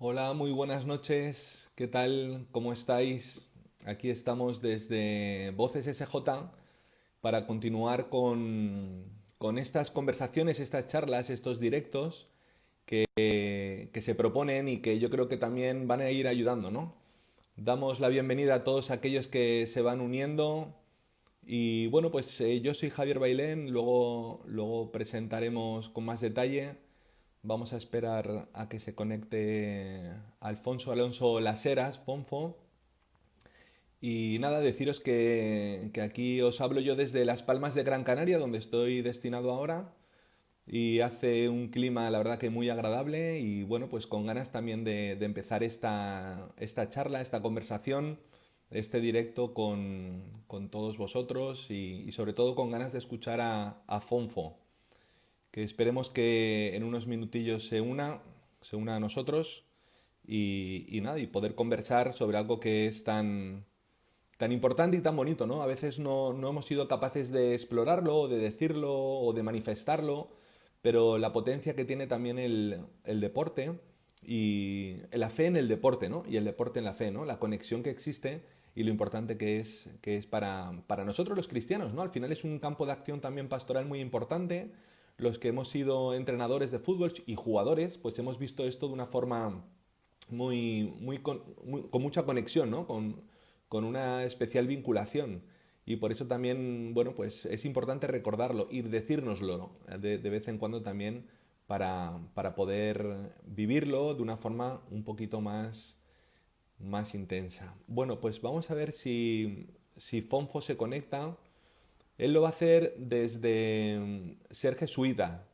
Hola, muy buenas noches. ¿Qué tal? ¿Cómo estáis? Aquí estamos desde Voces SJ para continuar con, con estas conversaciones, estas charlas, estos directos que, que se proponen y que yo creo que también van a ir ayudando, ¿no? Damos la bienvenida a todos aquellos que se van uniendo. Y bueno, pues eh, yo soy Javier Bailén, luego, luego presentaremos con más detalle. Vamos a esperar a que se conecte Alfonso Alonso Laseras, Ponfo. Y nada, deciros que, que aquí os hablo yo desde Las Palmas de Gran Canaria, donde estoy destinado ahora. Y hace un clima, la verdad que muy agradable. Y bueno, pues con ganas también de, de empezar esta, esta, charla, esta conversación, este directo con, con todos vosotros y, y, sobre todo con ganas de escuchar a, a, Fonfo, que esperemos que en unos minutillos se una, se una a nosotros y, y nada, y poder conversar sobre algo que es tan, tan importante y tan bonito, ¿no? A veces no, no hemos sido capaces de explorarlo, de decirlo o de manifestarlo pero la potencia que tiene también el, el, deporte y la fe en el deporte, ¿no? Y el deporte en la fe, ¿no? La conexión que existe y lo importante que es, que es para, para nosotros los cristianos, ¿no? Al final es un campo de acción también pastoral muy importante. Los que hemos sido entrenadores de fútbol y jugadores, pues hemos visto esto de una forma muy, muy, con, mucha conexión, ¿no? Con, con una especial vinculación y por eso también, bueno, pues es importante recordarlo y decírnoslo de, de vez en cuando también para, para, poder vivirlo de una forma un poquito más, más intensa. Bueno, pues vamos a ver si, si Fonfo se conecta. Él lo va a hacer desde ser jesuita,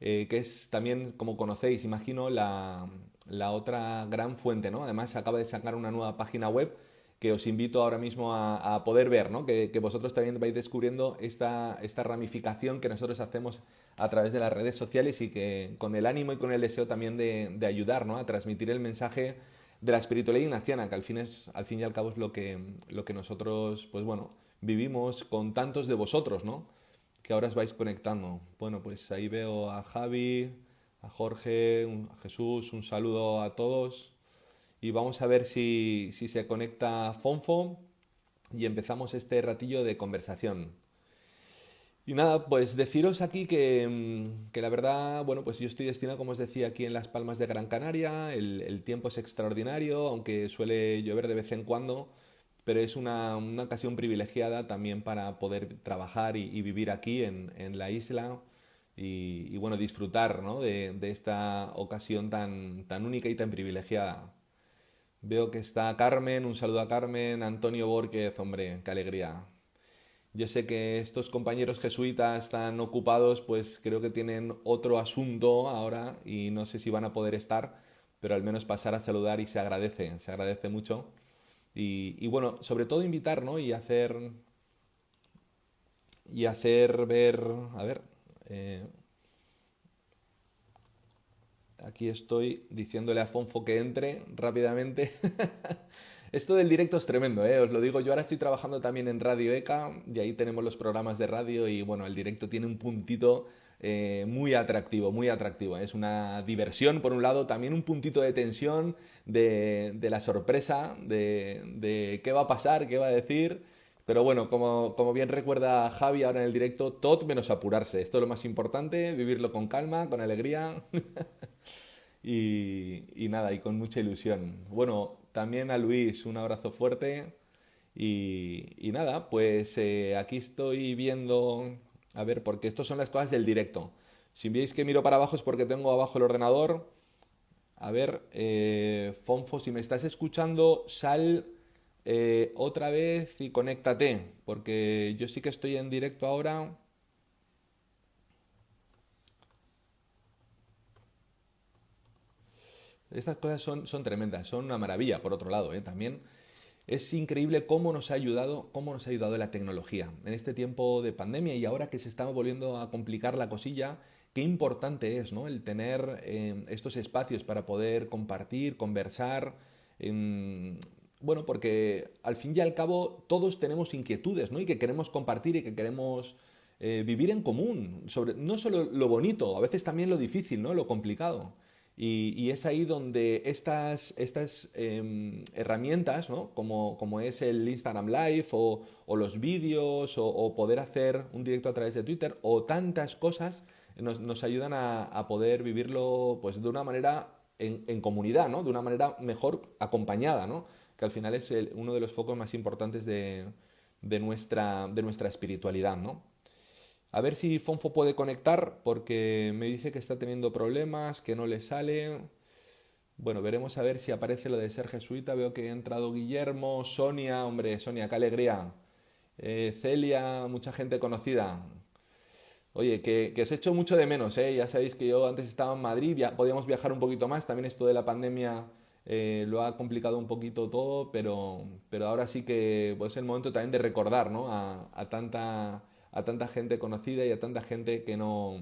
eh, que es también, como conocéis, imagino, la, la otra gran fuente, ¿no? Además, acaba de sacar una nueva página web que os invito ahora mismo a, a poder ver, ¿no? que, que, vosotros también vais descubriendo esta, esta ramificación que nosotros hacemos a través de las redes sociales y que con el ánimo y con el deseo también de, de ayudar ¿no? a transmitir el mensaje de la espiritualidad ignaciana, que al fin, es, al fin y al cabo es lo que, lo que nosotros, pues bueno, vivimos con tantos de vosotros, ¿no? Que ahora os vais conectando. Bueno, pues ahí veo a Javi, a Jorge, a Jesús, un saludo a todos y vamos a ver si, si se conecta Fonfo y empezamos este ratillo de conversación. Y nada, pues deciros aquí que, mm, que, la verdad, bueno, pues yo estoy destinado, como os decía, aquí en Las Palmas de Gran Canaria, el, el tiempo es extraordinario, aunque suele llover de vez en cuando, pero es una, una ocasión privilegiada también para poder trabajar y, vivir aquí en, en la isla y, bueno, disfrutar ¿no? de, de esta ocasión tan, tan única y tan privilegiada. Veo que está Carmen, un saludo a Carmen, Antonio Borquez, hombre, qué alegría. Yo sé que estos compañeros jesuitas están ocupados, pues creo que tienen otro asunto ahora y no sé si van a poder estar, pero al menos pasar a saludar y se agradece, se agradece mucho. Y, bueno, sobre todo invitar, ¿no? Y hacer, y hacer ver, a ver, eh, Aquí estoy diciéndole a Fonfo que entre rápidamente. Esto del directo es tremendo, ¿eh? os lo digo. Yo ahora estoy trabajando también en Radio ECA y ahí tenemos los programas de radio y bueno, el directo tiene un puntito eh, muy atractivo, muy atractivo. Es una diversión, por un lado, también un puntito de tensión, de, la sorpresa, de, qué va a pasar, qué va a decir. Pero bueno, como, como bien recuerda Javi ahora en el directo, todo menos apurarse. Esto es lo más importante, vivirlo con calma, con alegría. y, nada, y con mucha ilusión. Bueno, también a Luis un abrazo fuerte. Y, y nada, pues eh, aquí estoy viendo, a ver, porque estas son las cosas del directo. Si veis que miro para abajo es porque tengo abajo el ordenador. A ver, eh, Fonfo, si me estás escuchando, sal eh, otra vez y conéctate, porque yo sí que estoy en directo ahora. Estas cosas son, son tremendas, son una maravilla, por otro lado, ¿eh? también. Es increíble cómo nos ha ayudado, cómo nos ha ayudado la tecnología en este tiempo de pandemia y ahora que se está volviendo a complicar la cosilla, qué importante es ¿no? el tener eh, estos espacios para poder compartir, conversar. Eh, bueno, porque al fin y al cabo todos tenemos inquietudes, ¿no? Y que queremos compartir y que queremos eh, vivir en común, sobre no solo lo bonito, a veces también lo difícil, ¿no? Lo complicado. Y, es ahí donde estas, estas em, herramientas, ¿no? como, como, es el Instagram Live o, los vídeos o, poder hacer un directo a través de Twitter o tantas cosas nos, nos ayudan a, poder vivirlo pues, de una manera en, comunidad, ¿no? de una manera mejor acompañada, ¿no? que al final es uno de los focos más importantes de, de, nuestra, de nuestra espiritualidad. ¿no? A ver si Fonfo puede conectar porque me dice que está teniendo problemas, que no le sale. Bueno, veremos a ver si aparece lo de ser jesuita. Veo que ha entrado Guillermo, Sonia, hombre, Sonia, qué alegría. Eh, Celia, mucha gente conocida. Oye, que, os echo mucho de menos, ¿eh? Ya sabéis que yo antes estaba en Madrid, podíamos viajar un poquito más. También esto de la pandemia eh, lo ha complicado un poquito todo, pero, pero ahora sí que pues, es el momento también de recordar ¿no? a tanta a tanta gente conocida y a tanta gente que no,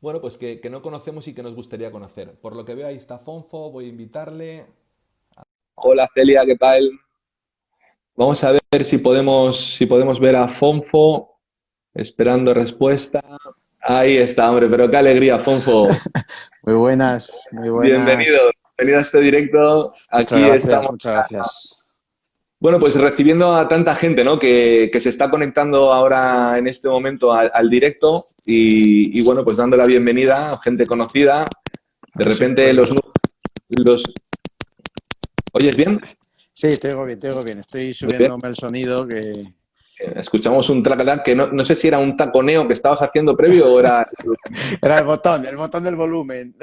bueno, pues que, no conocemos y que nos gustaría conocer. Por lo que veo ahí está Fonfo, voy a invitarle. Hola Celia, ¿qué tal? Vamos a ver si podemos, si podemos ver a Fonfo, esperando respuesta. Ahí está, hombre, pero qué alegría, Fonfo. muy buenas, muy buenas. Bienvenido, bienvenido a este directo. Aquí estamos. Muchas gracias. Bueno, pues recibiendo a tanta gente ¿no? que, se está conectando ahora en este momento al, directo y, bueno, pues dando la bienvenida a gente conocida. De repente los... los... ¿Oyes bien? Sí, te oigo bien, te oigo bien. Estoy subiéndome el sonido que... Escuchamos un tracalán que no, no, sé si era un taconeo que estabas haciendo previo o era... era el botón, el botón del volumen.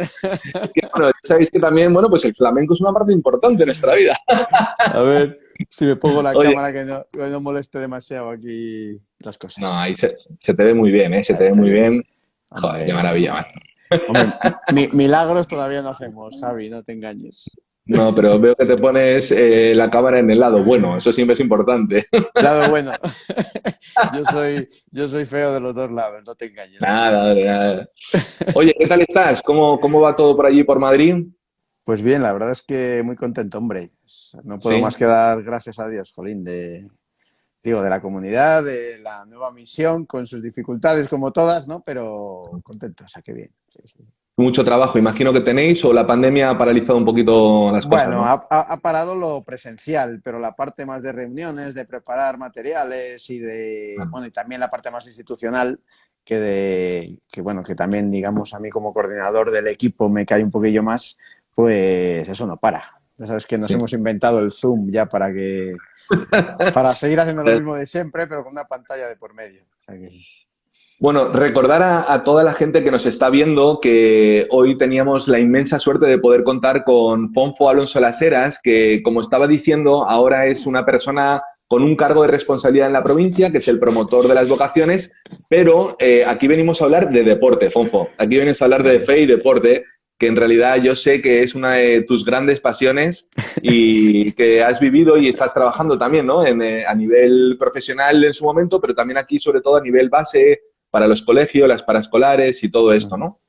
bueno, sabéis que también, bueno, pues el flamenco es una parte importante en nuestra vida. A ver, si me pongo la cámara que no, moleste demasiado aquí las cosas. No, ahí se, te ve muy bien, ¿eh? Se te ve muy bien. Joder, qué maravilla, milagros todavía no hacemos, Javi, no te engañes. No, pero veo que te pones eh, la cámara en el lado bueno, eso siempre es importante. Lado bueno. Yo soy, yo soy feo de los dos lados, no te engañes. Nada, nada. Oye, ¿qué tal estás? ¿Cómo, ¿Cómo va todo por allí, por Madrid? Pues bien, la verdad es que muy contento, hombre. No puedo más que dar gracias a Dios, Jolín, de, digo, de la comunidad, de la nueva misión, con sus dificultades como todas, ¿no? Pero contento, o sea, que bien. Mucho trabajo, imagino que tenéis, o la pandemia ha paralizado un poquito las cosas. Bueno, ha, parado lo presencial, pero la parte más de reuniones, de preparar materiales y de, ah. bueno, y también la parte más institucional, que de, que bueno, que también, digamos, a mí como coordinador del equipo me cae un poquillo más, pues eso no para. Ya sabes que nos hemos inventado el Zoom ya para que para seguir haciendo lo mismo de siempre, pero con una pantalla de por medio. Bueno, recordar a, toda la gente que nos está viendo que hoy teníamos la inmensa suerte de poder contar con Fonfo Alonso Laseras, que como estaba diciendo, ahora es una persona con un cargo de responsabilidad en la provincia, que es el promotor de las vocaciones, pero eh, aquí venimos a hablar de deporte, Fonfo. Aquí vienes a hablar de fe y deporte, que en realidad yo sé que es una de tus grandes pasiones y que has vivido y estás trabajando también, ¿no? Eh, a nivel profesional en su momento, pero también aquí, sobre todo, a nivel base para los colegios, las paraescolares y todo esto, ¿no?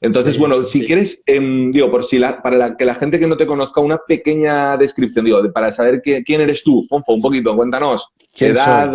Entonces, bueno, si quieres, em, digo, por si la, para que la gente que no te conozca, una pequeña descripción, digo, para saber quién eres tú, Fonfo, un poquito, cuéntanos. edad?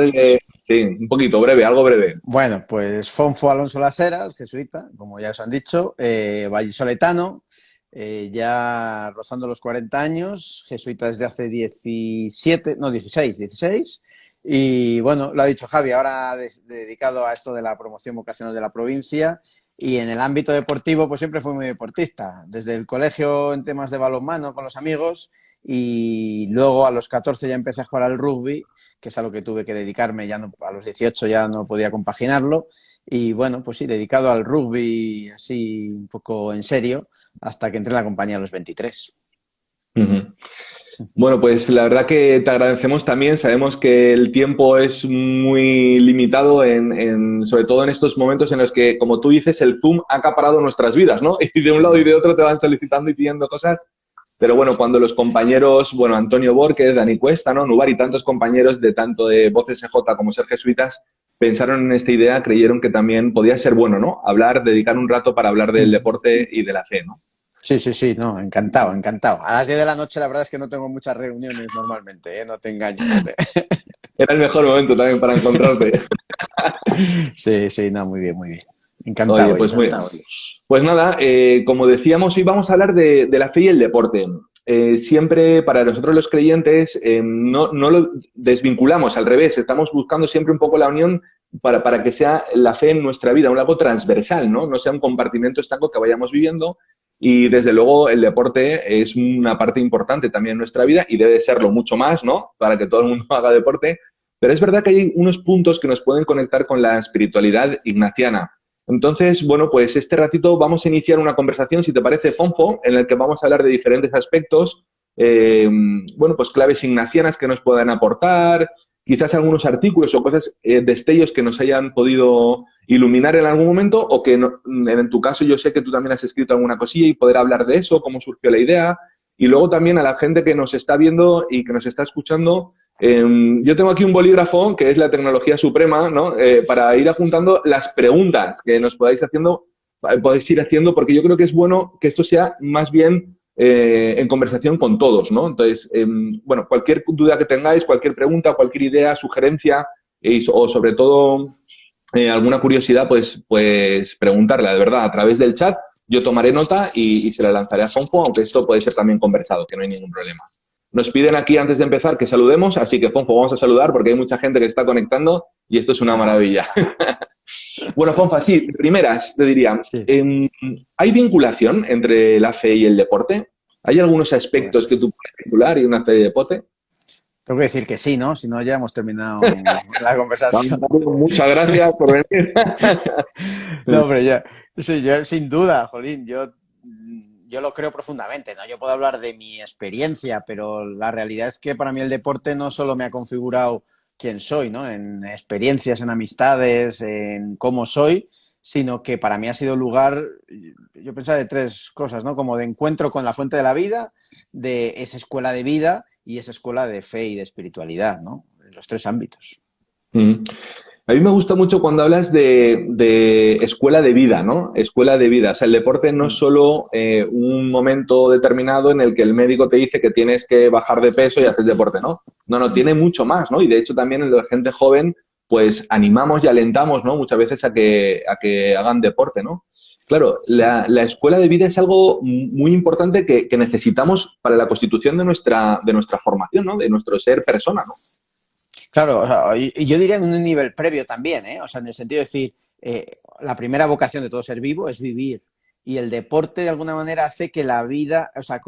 sí, un poquito, breve, algo breve. Bueno, pues Fonfo Alonso Laseras, jesuita, como ya os han dicho, eh, vallisoletano, eh, ya rozando los 40 años, jesuita desde hace 17, no, 16, 16. Y bueno, lo ha dicho Javi, ahora dedicado a esto de la promoción vocacional de la provincia y en el ámbito deportivo, pues siempre fui muy deportista. Desde el colegio en temas de balonmano con los amigos y luego a los 14 ya empecé a jugar al rugby, que es a lo que tuve que dedicarme, ya no, a los 18 ya no podía compaginarlo. Y bueno, pues sí, dedicado al rugby así un poco en serio, hasta que entré en la compañía a los 23. Bueno, pues la verdad que te agradecemos también. Sabemos que el tiempo es muy limitado, en, sobre todo en estos momentos en los que, como tú dices, el Zoom ha acaparado nuestras vidas, ¿no? Y de un lado y de otro te van solicitando y pidiendo cosas. Pero bueno, cuando los compañeros, bueno, Antonio Borges, Dani Cuesta, ¿no? Nubar y tantos compañeros de tanto de Voces EJ como Ser Jesuitas pensaron en esta idea, creyeron que también podía ser bueno, ¿no? Hablar, dedicar un rato para hablar del deporte y de la fe, ¿no? Sí, sí, sí, no, encantado, encantado. A las 10 de la noche la verdad es que no tengo muchas reuniones normalmente, ¿eh? no te engaño. Era el mejor momento también para encontrarte. sí, sí, no, muy bien, muy bien. Encantado. pues muy Pues nada, eh, como decíamos, hoy vamos a hablar de, la fe y el deporte. Eh, siempre para nosotros los creyentes eh, no, lo desvinculamos, al revés, estamos buscando siempre un poco la unión para, para, que sea la fe en nuestra vida, un algo transversal, ¿no? No sea un compartimento estanco que vayamos viviendo. Y desde luego el deporte es una parte importante también en nuestra vida y debe serlo mucho más, ¿no? Para que todo el mundo haga deporte. Pero es verdad que hay unos puntos que nos pueden conectar con la espiritualidad ignaciana. Entonces, bueno, pues este ratito vamos a iniciar una conversación, si te parece, Fonfo, en el que vamos a hablar de diferentes aspectos, eh, bueno, pues claves ignacianas que nos puedan aportar, quizás algunos artículos o cosas, eh, destellos que nos hayan podido iluminar en algún momento o que en tu caso yo sé que tú también has escrito alguna cosilla y poder hablar de eso, cómo surgió la idea. Y luego también a la gente que nos está viendo y que nos está escuchando, Em, yo tengo aquí un bolígrafo, que es la tecnología suprema, ¿no? Eh, para ir apuntando las preguntas que nos podáis haciendo, eh, podéis ir haciendo, porque yo creo que es bueno que esto sea más bien eh, en conversación con todos, ¿no? Entonces, em, bueno, cualquier duda que tengáis, cualquier pregunta, cualquier idea, sugerencia, o sobre todo alguna curiosidad, pues, pues preguntarla, de verdad, a través del chat. Yo tomaré nota y, y se la lanzaré a Fonfo, aunque esto puede ser también conversado, que no hay ningún problema. Nos piden aquí antes de empezar que saludemos, así que Fonfo, vamos a saludar porque hay mucha gente que está conectando y esto es una maravilla. bueno, Fonfa, sí, primeras, te diría, em, ¿hay vinculación entre la fe y el deporte? ¿Hay algunos aspectos que tú puedes vincular y una fe de deporte? Tengo que decir que sí, ¿no? Si no, ya hemos terminado la conversación. Muchas gracias por venir. no, hombre, ya. Sí, yo, sin duda, Jolín, yo yo lo creo profundamente, ¿no? Yo puedo hablar de mi experiencia, pero la realidad es que para mí el deporte no solo me ha configurado quién soy, ¿no? En experiencias, en amistades, en cómo soy, sino que para mí ha sido lugar, yo pensaba de tres cosas, ¿no? Como de encuentro con la fuente de la vida, de esa escuela de vida y esa escuela de fe y de espiritualidad, ¿no? En los tres ámbitos. A mí me gusta mucho cuando hablas de, escuela de vida, ¿no? Escuela de vida. O sea, el deporte no es solo eh, un momento determinado en el que el médico te dice que tienes que bajar de peso y hacer deporte, ¿no? No, no, tiene mucho más, ¿no? Y de hecho también en la gente joven, pues animamos y alentamos, ¿no? Muchas veces a que, a que hagan deporte, ¿no? Claro, la, escuela de vida es algo muy importante que, que, necesitamos para la constitución de nuestra, de nuestra formación, ¿no? De nuestro ser persona, ¿no? Claro, y yo diría en un nivel previo también, ¿eh? O sea, en el sentido de decir, eh, la primera vocación de todo ser vivo es vivir. Y el deporte de alguna manera hace que la vida, o sea,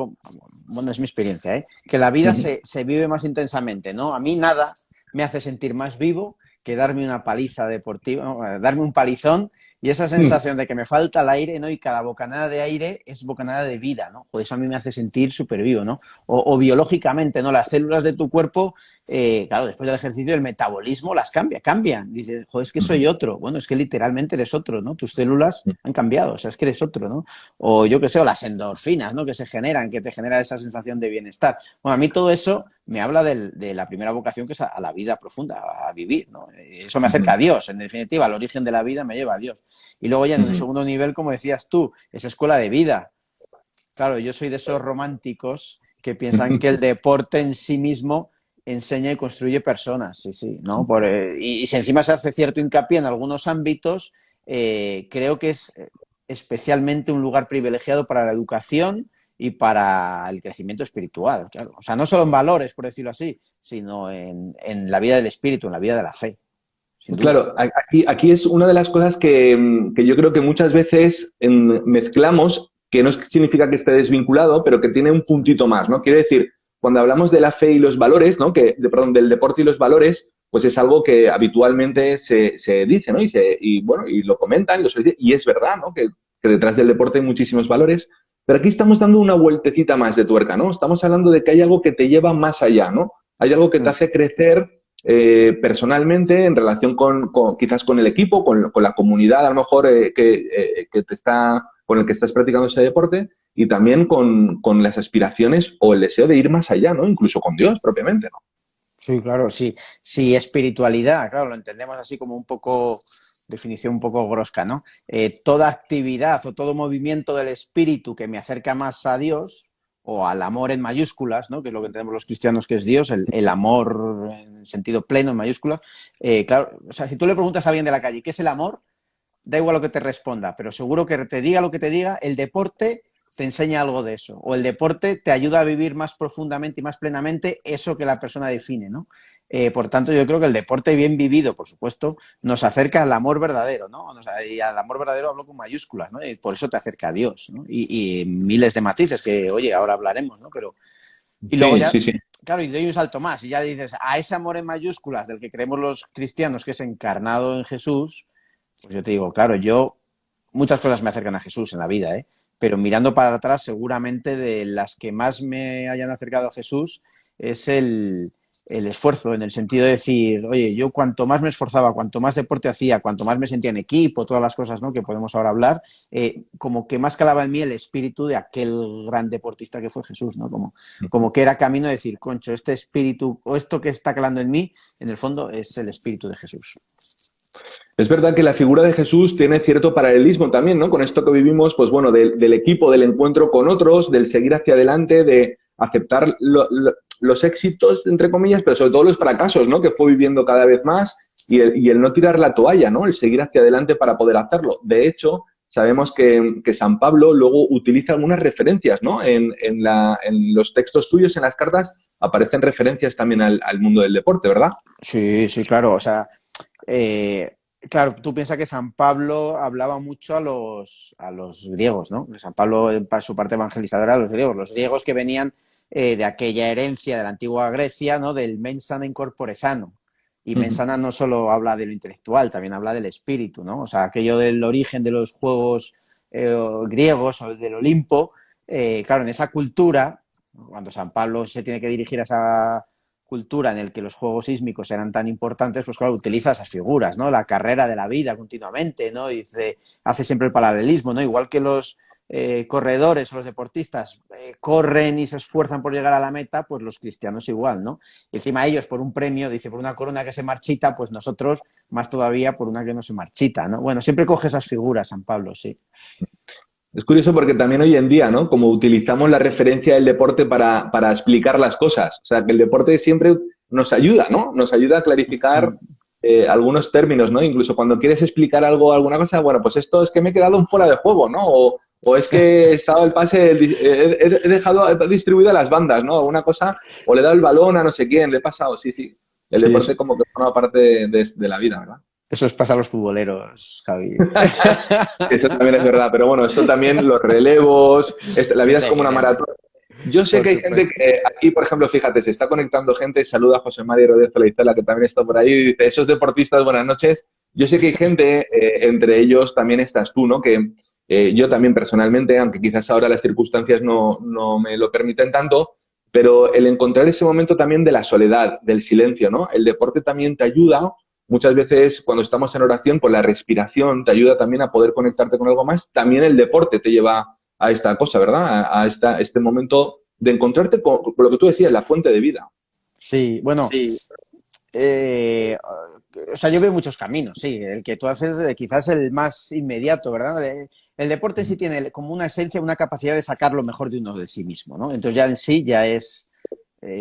bueno, es mi experiencia, ¿eh? que la vida se, se, vive más intensamente, ¿no? A mí nada me hace sentir más vivo que darme una paliza deportiva, darme un palizón y esa sensación de que me falta el aire, ¿no? Y cada bocanada de aire es bocanada de vida, ¿no? Pues eso a mí me hace sentir súper vivo, ¿no? O, o, biológicamente, ¿no? Las células de tu cuerpo eh, claro, después del ejercicio el metabolismo las cambia, cambian. Dices, joder, es que soy otro. Bueno, es que literalmente eres otro, ¿no? Tus células han cambiado, o sea, es que eres otro, ¿no? O yo qué sé, o las endorfinas, ¿no? Que se generan, que te genera esa sensación de bienestar. Bueno, a mí todo eso me habla de la primera vocación que es a, la vida profunda, a vivir, ¿no? Eso me acerca a Dios, en definitiva, el origen de la vida me lleva a Dios. Y luego ya en el segundo nivel, como decías tú, esa escuela de vida. Claro, yo soy de esos románticos que piensan que el deporte en sí mismo enseña y construye personas, sí, sí, ¿no? Por, eh, y, si encima se hace cierto hincapié en algunos ámbitos, eh, creo que es eh, especialmente un lugar privilegiado para la educación y para el crecimiento espiritual, claro. O sea, no solo en valores, por decirlo así, sino en, en la vida del espíritu, en la vida de la fe. Claro, aquí, aquí es una de las cosas que, que yo creo que muchas veces mezclamos, que no significa que esté desvinculado, pero que tiene un puntito más, ¿no? Quiere decir, cuando hablamos de la fe y los valores, ¿no? Que, de, perdón, del deporte y los valores, pues es algo que habitualmente se, se dice, ¿no? Y, se, y, bueno, y lo comentan, y, lo y es verdad, ¿no? Que, que, detrás del deporte hay muchísimos valores, pero aquí estamos dando una vueltecita más de tuerca, ¿no? Estamos hablando de que hay algo que te lleva más allá, ¿no? Hay algo que te mm. hace crecer eh, personalmente en relación con, con, quizás con el equipo, con, con la comunidad a lo mejor eh, que, eh, que, te está, con el que estás practicando ese deporte y también con, con, las aspiraciones o el deseo de ir más allá, ¿no? Incluso con Dios propiamente, ¿no? Sí, claro, sí. Sí, espiritualidad, claro, lo entendemos así como un poco, definición un poco grosca, ¿no? toda actividad o todo movimiento del espíritu que me acerca más a Dios, o al amor en mayúsculas, ¿no? que es lo que tenemos los cristianos que es Dios, el, amor en sentido pleno en mayúsculas. Eh, claro, o sea, si tú le preguntas a alguien de la calle, ¿qué es el amor? da igual lo que te responda, pero seguro que te diga lo que te diga, el deporte te enseña algo de eso, o el deporte te ayuda a vivir más profundamente y más plenamente eso que la persona define, ¿no? Eh, por tanto, yo creo que el deporte bien vivido, por supuesto, nos acerca al amor verdadero, ¿no? y al amor verdadero hablo con mayúsculas, ¿no? Y por eso te acerca a Dios, ¿no? Y, miles de matices que, oye, ahora hablaremos, ¿no? Pero... Y luego ya, claro, y doy un salto más, y ya dices, a ese amor en mayúsculas del que creemos los cristianos, que es encarnado en Jesús, pues yo te digo, claro, yo, muchas cosas me acercan a Jesús en la vida, ¿eh? Pero mirando para atrás, seguramente de las que más me hayan acercado a Jesús es el, el esfuerzo, en el sentido de decir, oye, yo cuanto más me esforzaba, cuanto más deporte hacía, cuanto más me sentía en equipo, todas las cosas ¿no? que podemos ahora hablar, eh, como que más calaba en mí el espíritu de aquel gran deportista que fue Jesús, ¿no? Como, como que era camino de decir, concho, este espíritu, o esto que está calando en mí, en el fondo es el espíritu de Jesús. Es verdad que la figura de Jesús tiene cierto paralelismo también, ¿no? Con esto que vivimos, pues bueno, del equipo, del encuentro con otros, del seguir hacia adelante, de aceptar los éxitos, entre comillas, pero sobre todo los fracasos, ¿no? Que fue viviendo cada vez más y el, no tirar la toalla, ¿no? El seguir hacia adelante para poder hacerlo. De hecho, sabemos que, San Pablo luego utiliza algunas referencias, ¿no? En, los textos suyos, en las cartas, aparecen referencias también al, mundo del deporte, ¿verdad? Sí, sí, claro. O sea, eh, claro, tú piensas que San Pablo hablaba mucho a los, a los griegos, ¿no? San Pablo, en su parte evangelizadora, a los griegos. Los griegos que venían eh, de aquella herencia de la antigua Grecia, ¿no? Del mensana incorpore sano. Y mensana no solo habla de lo intelectual, también habla del espíritu, ¿no? O sea, aquello del origen de los juegos eh, griegos o del Olimpo, eh, claro, en esa cultura, cuando San Pablo se tiene que dirigir a esa cultura en el que los juegos sísmicos eran tan importantes, pues claro, utiliza esas figuras, ¿no? La carrera de la vida continuamente, ¿no? Dice, hace siempre el paralelismo, ¿no? Igual que los eh, corredores o los deportistas eh, corren y se esfuerzan por llegar a la meta, pues los cristianos igual, ¿no? Y encima ellos por un premio, dice, por una corona que se marchita, pues nosotros más todavía por una que no se marchita, ¿no? Bueno, siempre coge esas figuras, San Pablo, sí. Es curioso porque también hoy en día, ¿no? Como utilizamos la referencia del deporte para, para explicar las cosas. O sea, que el deporte siempre nos ayuda, ¿no? Nos ayuda a clarificar eh, algunos términos, ¿no? Incluso cuando quieres explicar algo, alguna cosa, bueno, pues esto es que me he quedado fuera de juego, ¿no? O, o es que he estado el pase, he, dejado distribuido a las bandas, ¿no? Alguna cosa, o le he dado el balón a no sé quién, le he pasado, sí, sí. El deporte como que forma parte de, la vida, ¿verdad? Eso es pasa a los futboleros, Javi. eso también es verdad, pero bueno, eso también, los relevos, la vida es como una maratón. Yo sé que hay gente que aquí, por ejemplo, fíjate, se está conectando gente, saluda a José María Rodríguez Leitela, que también está por ahí, y dice, esos deportistas, buenas noches. Yo sé que hay gente, eh, entre ellos también estás tú, ¿no? Que eh, yo también personalmente, aunque quizás ahora las circunstancias no, no me lo permiten tanto, pero el encontrar ese momento también de la soledad, del silencio, ¿no? El deporte también te ayuda, muchas veces cuando estamos en oración, pues la respiración te ayuda también a poder conectarte con algo más, también el deporte te lleva a esta cosa, ¿verdad? A, esta, este momento de encontrarte con, lo que tú decías, la fuente de vida. Sí, bueno, sí. Eh, o sea, yo veo muchos caminos, sí. El que tú haces eh, quizás el más inmediato, ¿verdad? Eh, el deporte sí tiene como una esencia, una capacidad de sacar lo mejor de uno de sí mismo, ¿no? Entonces ya en sí ya es eh,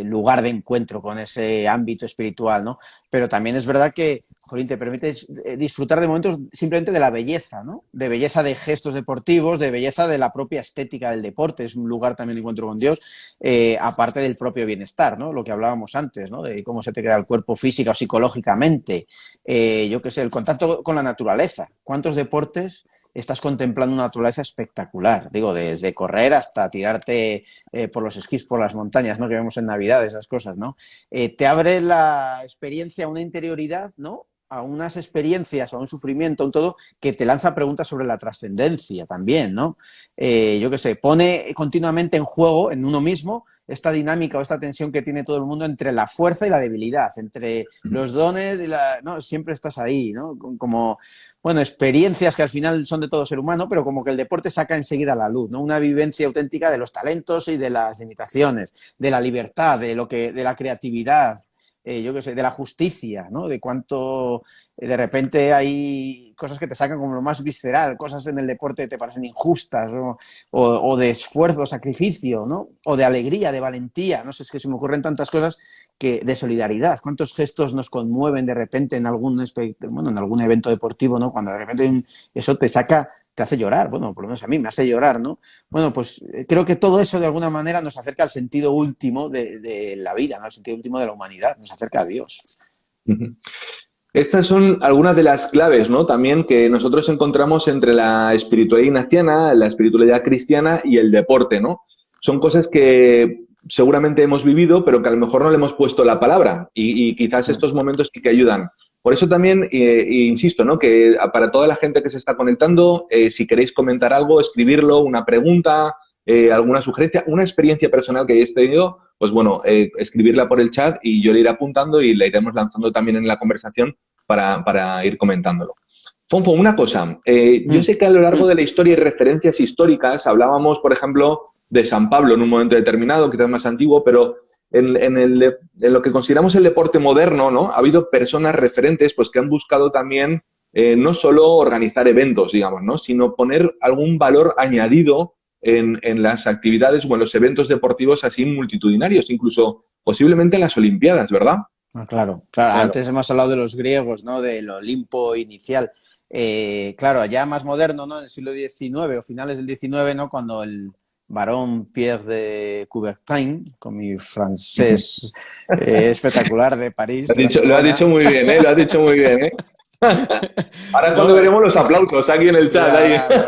lugar de encuentro con ese ámbito espiritual, ¿no? Pero también es verdad que, Jolín, te permite eh, disfrutar de momentos simplemente de la belleza, ¿no? De belleza de gestos deportivos, de belleza de la propia estética del deporte, es un lugar también de encuentro con Dios, eh, aparte del propio bienestar, ¿no? Lo que hablábamos antes, ¿no? De cómo se te queda el cuerpo física o psicológicamente, yo qué sé, el contacto con la naturaleza. ¿Cuántos deportes estás contemplando una naturaleza espectacular. Digo, desde correr hasta tirarte eh, por los esquís, por las montañas, ¿no? Que vemos en Navidad, esas cosas, ¿no? Eh, te abre la experiencia a una interioridad, ¿no? a unas experiencias, a un sufrimiento, a un todo, que te lanza preguntas sobre la trascendencia también, ¿no? Eh, yo qué sé, pone continuamente en juego, en uno mismo, esta dinámica o esta tensión que tiene todo el mundo entre la fuerza y la debilidad, entre los dones y la... No, siempre estás ahí, ¿no? Como, bueno, experiencias que al final son de todo ser humano, pero como que el deporte saca enseguida a la luz, ¿no? Una vivencia auténtica de los talentos y de las limitaciones, de la libertad, de lo que, de la creatividad, eh, yo qué sé, de la justicia, ¿no? De cuánto de repente hay cosas que te sacan como lo más visceral, cosas en el deporte que te parecen injustas, o, de esfuerzo, sacrificio, ¿no? O de alegría, de valentía, no sé, es que se me ocurren tantas cosas que de solidaridad. ¿Cuántos gestos nos conmueven de repente en algún, bueno, en algún evento deportivo, ¿no? Cuando de repente eso te saca te hace llorar, bueno, por lo menos a mí me hace llorar, ¿no? Bueno, pues eh, creo que todo eso de alguna manera nos acerca al sentido último de, la vida, ¿no? Al sentido último de la humanidad, nos acerca a Dios. Estas son algunas de las claves, ¿no? También que nosotros encontramos entre la espiritualidad ignaciana, la espiritualidad cristiana y el deporte, ¿no? Son cosas que seguramente hemos vivido, pero que a lo mejor no le hemos puesto la palabra y, quizás estos momentos sí que ayudan. Por eso también eh, insisto, ¿no? Que para toda la gente que se está conectando, eh, si queréis comentar algo, escribirlo, una pregunta, eh, alguna sugerencia, una experiencia personal que hayáis tenido, pues bueno, eh, escribirla por el chat y yo le iré apuntando y la iremos lanzando también en la conversación para, ir comentándolo. Fonfo, una cosa, yo mm. sé que a lo largo de la historia hay referencias históricas, hablábamos, por ejemplo, de San Pablo en un momento determinado, quizás más antiguo, pero en, en, lo que consideramos el deporte moderno, ¿no? Ha habido personas referentes pues, que han buscado también eh, no solo organizar eventos, digamos, ¿no? sino poner algún valor añadido en, las actividades o en los eventos deportivos así multitudinarios, incluso posiblemente en las Olimpiadas, ¿verdad? Ah, claro, claro, Antes hemos hablado de los griegos, ¿no? Del Olimpo inicial. Eh, claro, ya más moderno, ¿no? En el siglo XIX o finales del XIX, ¿no? Cuando el varón Pierre de Coubertin, con mi francés eh, espectacular de París. Lo, ha dicho muy bien, ¿eh? Lo ha dicho muy bien, ¿eh? Ahora cuando veremos los aplausos aquí en el chat.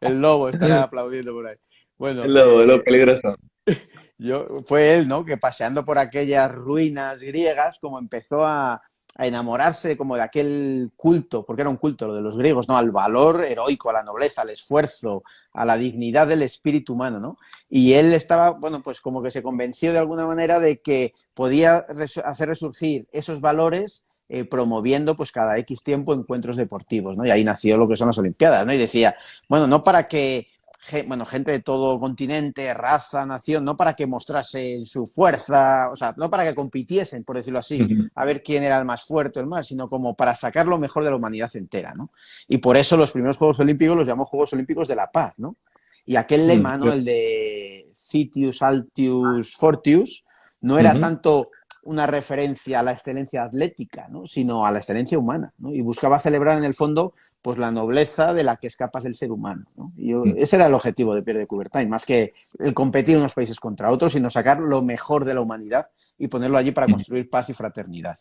el lobo estará aplaudiendo por ahí. Bueno, el lobo, el lobo eh, peligroso. Yo, fue él, ¿no? Que paseando por aquellas ruinas griegas, como empezó a, enamorarse como de aquel culto, porque era un culto lo de los griegos, ¿no? Al valor heroico, a la nobleza, al esfuerzo, a la dignidad del espíritu humano, ¿no? Y él estaba, bueno, pues como que se convenció de alguna manera de que podía hacer resurgir esos valores eh, promoviendo pues cada X tiempo encuentros deportivos, ¿no? Y ahí nació lo que son las Olimpiadas, ¿no? Y decía, bueno, no para que bueno, gente de todo continente, raza, nación, no para que mostrase su fuerza, o sea, no para que compitiesen, por decirlo así, a ver quién era el más fuerte o el más, sino como para sacar lo mejor de la humanidad entera, ¿no? Y por eso los primeros Juegos Olímpicos los llamó Juegos Olímpicos de la Paz, ¿no? Y aquel mm, lema, ¿no? El de Citius, Altius, Fortius, no era tanto una referencia a la excelencia atlética, ¿no? sino a la excelencia humana. ¿no? Y buscaba celebrar en el fondo pues, la nobleza de la que escapas del ser humano. ¿no? Y mm. ese era el objetivo de Pierre de Coubertin, más que el competir unos países contra otros, sino sacar lo mejor de la humanidad y ponerlo allí para mm. construir paz y fraternidad.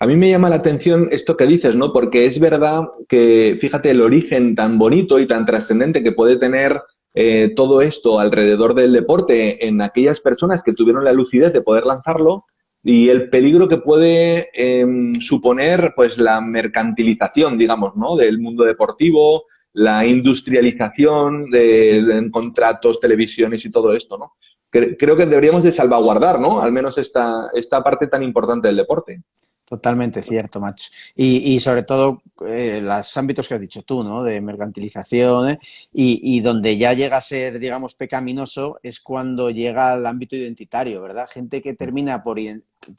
A mí me llama la atención esto que dices, ¿no? Porque es verdad que, fíjate, el origen tan bonito y tan trascendente que puede tener eh, todo esto alrededor del deporte en aquellas personas que tuvieron la lucidez de poder lanzarlo y el peligro que puede em, suponer pues la mercantilización, digamos, ¿no? del mundo deportivo, la industrialización de, contratos, televisiones y todo esto, ¿no? Creo que deberíamos de salvaguardar, ¿no? Al menos esta, esta parte tan importante del deporte. Totalmente cierto, macho. Y, sobre todo eh, los ámbitos que has dicho tú, ¿no? De mercantilización ¿eh? y, donde ya llega a ser, digamos, pecaminoso es cuando llega al ámbito identitario, ¿verdad? Gente que termina por,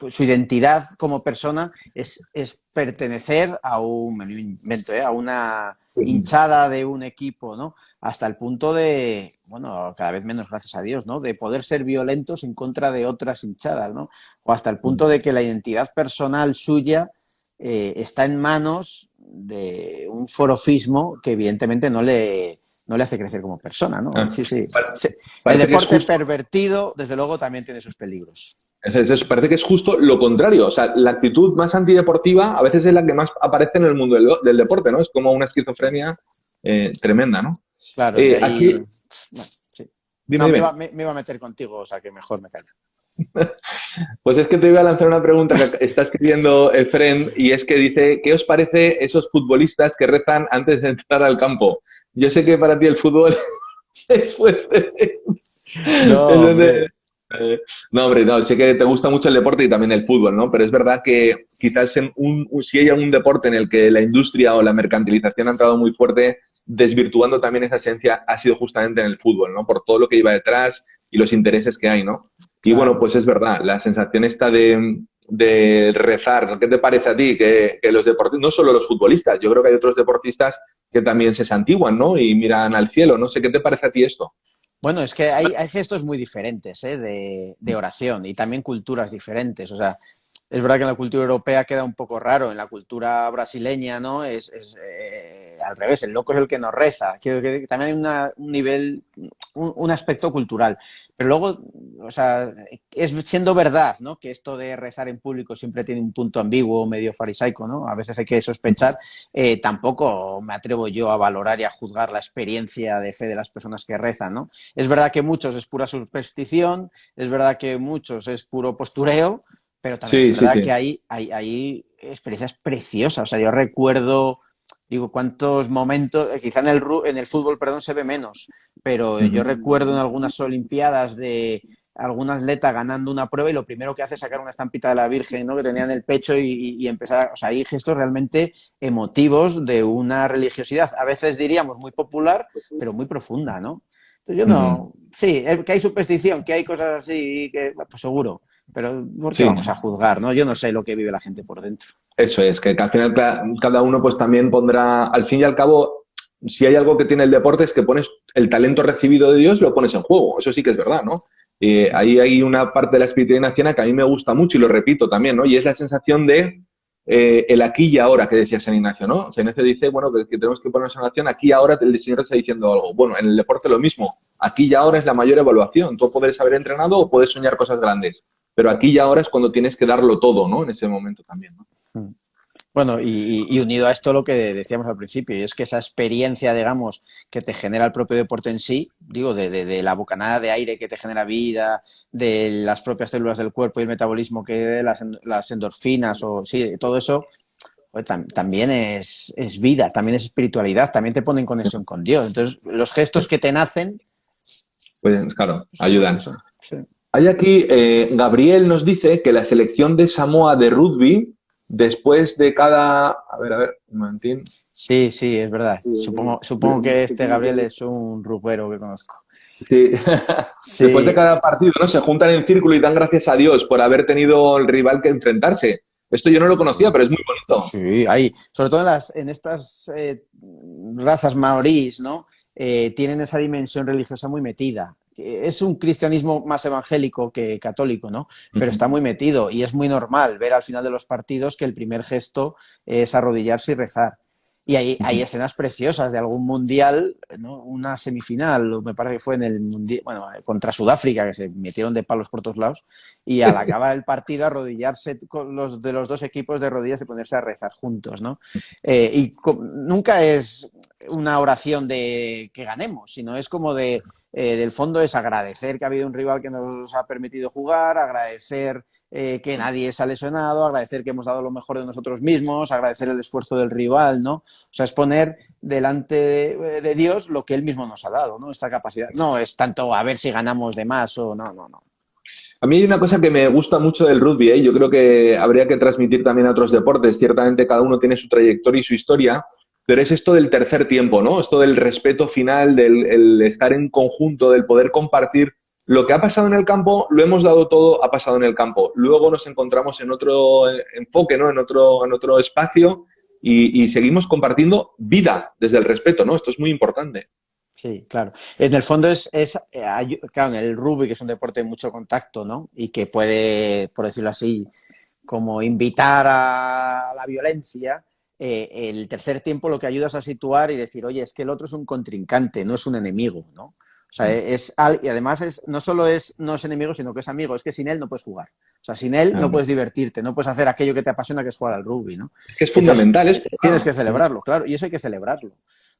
su identidad como persona es, es pertenecer a un, me invento, ¿eh? a una hinchada de un equipo, ¿no? Hasta el punto de, bueno, cada vez menos, gracias a Dios, ¿no? De poder ser violentos en contra de otras hinchadas, ¿no? O hasta el punto de que la identidad personal suya eh, está en manos de un forofismo que evidentemente no le, no le hace crecer como persona, ¿no? Ah. sí, sí. el deporte pervertido, desde luego, también tiene sus peligros. parece que es justo lo contrario. O sea, la actitud más antideportiva a veces es la que más aparece en el mundo del, deporte, ¿no? Es como una esquizofrenia eh, tremenda, ¿no? Claro. Eh, aquí... Me, iba, me, iba, a meter contigo, o sea, que mejor me callo. Pues es que te voy a lanzar una pregunta que está escribiendo Efren y es que dice, ¿qué os parece esos futbolistas que rezan antes de entrar al campo? Yo sé que para ti el fútbol es fuerte. No, eh, no, hombre, no, sé que te gusta mucho el deporte y también el fútbol, ¿no? Pero es verdad que quizás en un, si hay algún deporte en el que la industria o la mercantilización ha entrado muy fuerte, desvirtuando también esa esencia, ha sido justamente en el fútbol, ¿no? Por todo lo que iba detrás y los intereses que hay, ¿no? Y bueno, pues es verdad, la sensación esta de, de rezar? ¿Qué te parece a ti que, los deportistas, no solo los futbolistas, yo creo que hay otros deportistas que también se santiguan, ¿no? Y miran al cielo, no sé, ¿qué te parece a ti esto? Bueno, es que hay, hay gestos muy diferentes ¿eh? de, de, oración y también culturas diferentes. O sea, es verdad que en la cultura europea queda un poco raro, en la cultura brasileña, ¿no? Es, eh, al revés, el loco es el que nos reza. Quiero que también hay un nivel, un, aspecto cultural. Pero luego, o sea, es siendo verdad, ¿no? Que esto de rezar en público siempre tiene un punto ambiguo, medio farisaico, ¿no? A veces hay que sospechar. Eh, tampoco me atrevo yo a valorar y a juzgar la experiencia de fe de las personas que rezan, ¿no? Es verdad que muchos es pura superstición, es verdad que muchos es puro postureo, pero también es verdad que hay, hay, experiencias preciosas. O sea, yo recuerdo, digo, cuántos momentos, eh, quizá en el, en el fútbol, perdón, se ve menos, pero yo recuerdo en algunas Olimpiadas de algún atleta ganando una prueba y lo primero que hace es sacar una estampita de la Virgen ¿no? que tenía en el pecho y, empezar, o sea, hay gestos realmente emotivos de una religiosidad, a veces diríamos muy popular, pero muy profunda, ¿no? Entonces yo no, sí, que hay superstición, que hay cosas así, que, pues seguro, pero ¿por qué vamos a juzgar? ¿no? Yo no sé lo que vive la gente por dentro. Eso es, que, al final cada uno pues también pondrá, al fin y al cabo, si hay algo que tiene el deporte es que pones el talento recibido de Dios, lo pones en juego. Eso sí que es verdad, ¿no? Eh, ahí hay una parte de la espiritualidad que a mí me gusta mucho y lo repito también, ¿no? Y es la sensación de eh, el aquí y ahora que decía San Ignacio, ¿no? San Ignacio dice, bueno, que, tenemos que ponernos en acción, aquí y ahora el Señor está diciendo algo. Bueno, en el deporte lo mismo, aquí y ahora es la mayor evaluación. Tú puedes haber entrenado o puedes soñar cosas grandes pero aquí y ahora es cuando tienes que darlo todo, ¿no? En ese momento también, ¿no? Mm. Bueno, y, unido a esto lo que decíamos al principio, y es que esa experiencia, digamos, que te genera el propio deporte en sí, digo, de, la bocanada de aire que te genera vida, de las propias células del cuerpo y el metabolismo que de las, endorfinas, o sí, todo eso, pues, también es, vida, también es espiritualidad, también te pone en conexión con Dios. Entonces, los gestos que te nacen... Pues claro, ayudan. Sí. Hay aquí, eh, Gabriel nos dice que la selección de Samoa de rugby, después de cada... A ver, a ver, un momentín. Sí, sí, es verdad. Supongo, supongo que este Gabriel es un rugbero que conozco. Sí. Después de cada partido, ¿no? Se juntan en círculo y dan gracias a Dios por haber tenido el rival que enfrentarse. Esto yo no lo conocía, pero es muy bonito. Sí, hay. Sobre todo en, las, en estas eh, razas maorís, ¿no? Eh, tienen esa dimensión religiosa muy metida es un cristianismo más evangélico que católico, ¿no? Pero está muy metido y es muy normal ver al final de los partidos que el primer gesto es arrodillarse y rezar. Y hay, hay escenas preciosas de algún mundial, ¿no? una semifinal, me parece que fue en el mundial, bueno, contra Sudáfrica, que se metieron de palos por todos lados, y al acabar el partido arrodillarse con los de los dos equipos de rodillas y ponerse a rezar juntos, ¿no? Eh, y nunca es una oración de que ganemos, sino es como de eh, del fondo es agradecer que ha habido un rival que nos ha permitido jugar, agradecer eh, que nadie se ha lesionado, agradecer que hemos dado lo mejor de nosotros mismos, agradecer el esfuerzo del rival, ¿no? O sea, es poner delante de, Dios lo que Él mismo nos ha dado, ¿no? Esta capacidad. No es tanto a ver si ganamos de más o no, no, no. A mí hay una cosa que me gusta mucho del rugby, ¿eh? yo creo que habría que transmitir también a otros deportes. Ciertamente cada uno tiene su trayectoria y su historia, pero es esto del tercer tiempo, ¿no? Esto del respeto final, del estar en conjunto, del poder compartir. Lo que ha pasado en el campo, lo hemos dado todo, ha pasado en el campo. Luego nos encontramos en otro enfoque, ¿no? En otro, en otro espacio y, seguimos compartiendo vida desde el respeto, ¿no? Esto es muy importante. Sí, claro. En el fondo es, es claro, en el rugby, que es un deporte de mucho contacto, ¿no? Y que puede, por decirlo así, como invitar a la violencia, eh, el tercer tiempo lo que ayuda es a situar y decir, oye, es que el otro es un contrincante, no es un enemigo, ¿no? O sea, mm. es, y además es, no solo es, no es enemigo, sino que es amigo, es que sin él no puedes jugar. O sea, sin él no puedes divertirte, no puedes hacer aquello que te apasiona, que es jugar al rugby, ¿no? Es fundamental. Tienes que celebrarlo, claro, y eso hay que celebrarlo.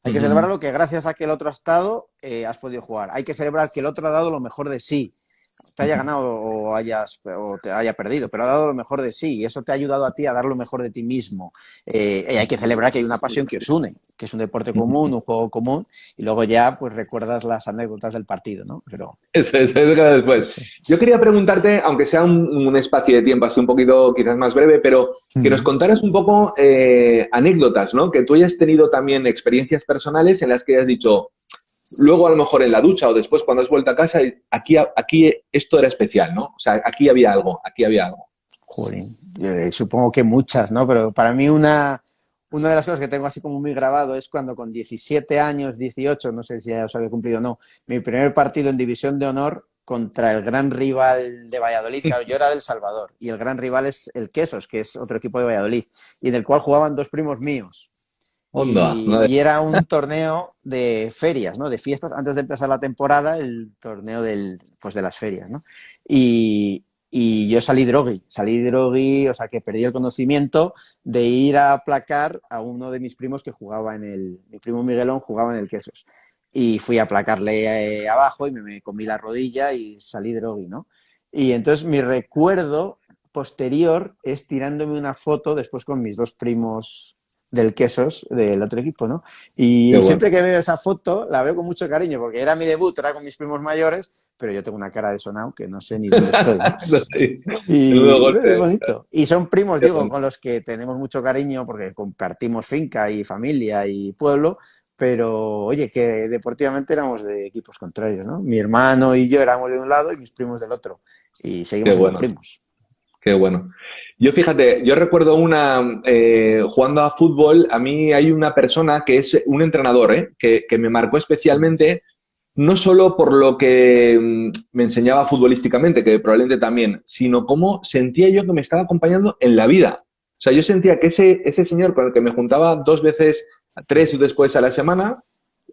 Hay que celebrarlo que gracias a que el otro ha estado, eh, has podido jugar. Hay que celebrar que el otro ha dado lo mejor de sí, te haya ganado o, hayas, o te haya perdido, pero ha dado lo mejor de sí y eso te ha ayudado a ti a dar lo mejor de ti mismo. Eh, y hay que celebrar que hay una pasión que os une, que es un deporte común, un juego común y luego ya pues recuerdas las anécdotas del partido, ¿no? Pero... Eso, es después. Yo quería preguntarte, aunque sea un, espacio de tiempo así un poquito quizás más breve, pero que nos contaras un poco eh, anécdotas, ¿no? Que tú hayas tenido también experiencias personales en las que hayas dicho, luego a lo mejor en la ducha o después cuando has vuelto a casa, aquí, aquí esto era especial, ¿no? O sea, aquí había algo, aquí había algo. supongo que muchas, ¿no? Pero para mí una, una de las cosas que tengo así como muy grabado es cuando con 17 años, 18, no sé si ya os había cumplido o no, mi primer partido en División de Honor contra el gran rival de Valladolid, claro, yo era del Salvador, y el gran rival es el Quesos, que es otro equipo de Valladolid, y en el cual jugaban dos primos míos. Y, era un torneo de ferias, ¿no? De fiestas, antes de empezar la temporada, el torneo del, pues de las ferias, ¿no? Y, y yo salí drogui, salí drogui, o sea que perdí el conocimiento de ir a aplacar a uno de mis primos que jugaba en el, mi primo Miguelón jugaba en el Quesos. Y fui a aplacarle eh, abajo y me, comí la rodilla y salí drogui, ¿no? Y entonces mi recuerdo posterior es tirándome una foto después con mis dos primos del Quesos, del otro equipo, ¿no? Y siempre que veo esa foto la veo con mucho cariño porque era mi debut, era con mis primos mayores pero yo tengo una cara de sonado que no sé ni dónde estoy. y es bonito. Y son primos, digo, con los que tenemos mucho cariño porque compartimos finca y familia y pueblo, pero oye, que deportivamente éramos de equipos contrarios, ¿no? Mi hermano y yo éramos de un lado y mis primos del otro. Y seguimos siendo primos. Qué bueno. Yo fíjate, yo recuerdo una, eh, jugando a fútbol, a mí hay una persona que es un entrenador, ¿eh? que, que me marcó especialmente no solo por lo que mm, me enseñaba futbolísticamente, que probablemente también, sino cómo sentía yo que me estaba acompañando en la vida. O sea, yo sentía que ese, ese señor con el que me juntaba dos veces, tres después a la semana,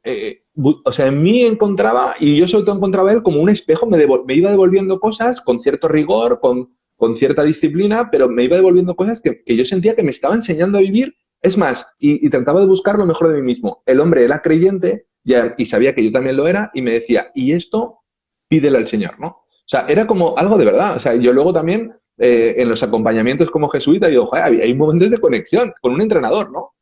eh, o sea, en mí encontraba, y yo sobre todo encontraba él como un espejo, me, me iba devolviendo cosas con cierto rigor, con, con, cierta disciplina, pero me iba devolviendo cosas que, que, yo sentía que me estaba enseñando a vivir. Es más, y, y trataba de buscar lo mejor de mí mismo. El hombre era creyente, y sabía que yo también lo era y me decía, y esto pídele al Señor, ¿no? O sea, era como algo de verdad. O sea, yo luego también eh, en los acompañamientos como jesuita digo, Joder, hay momentos de conexión con un entrenador, ¿no?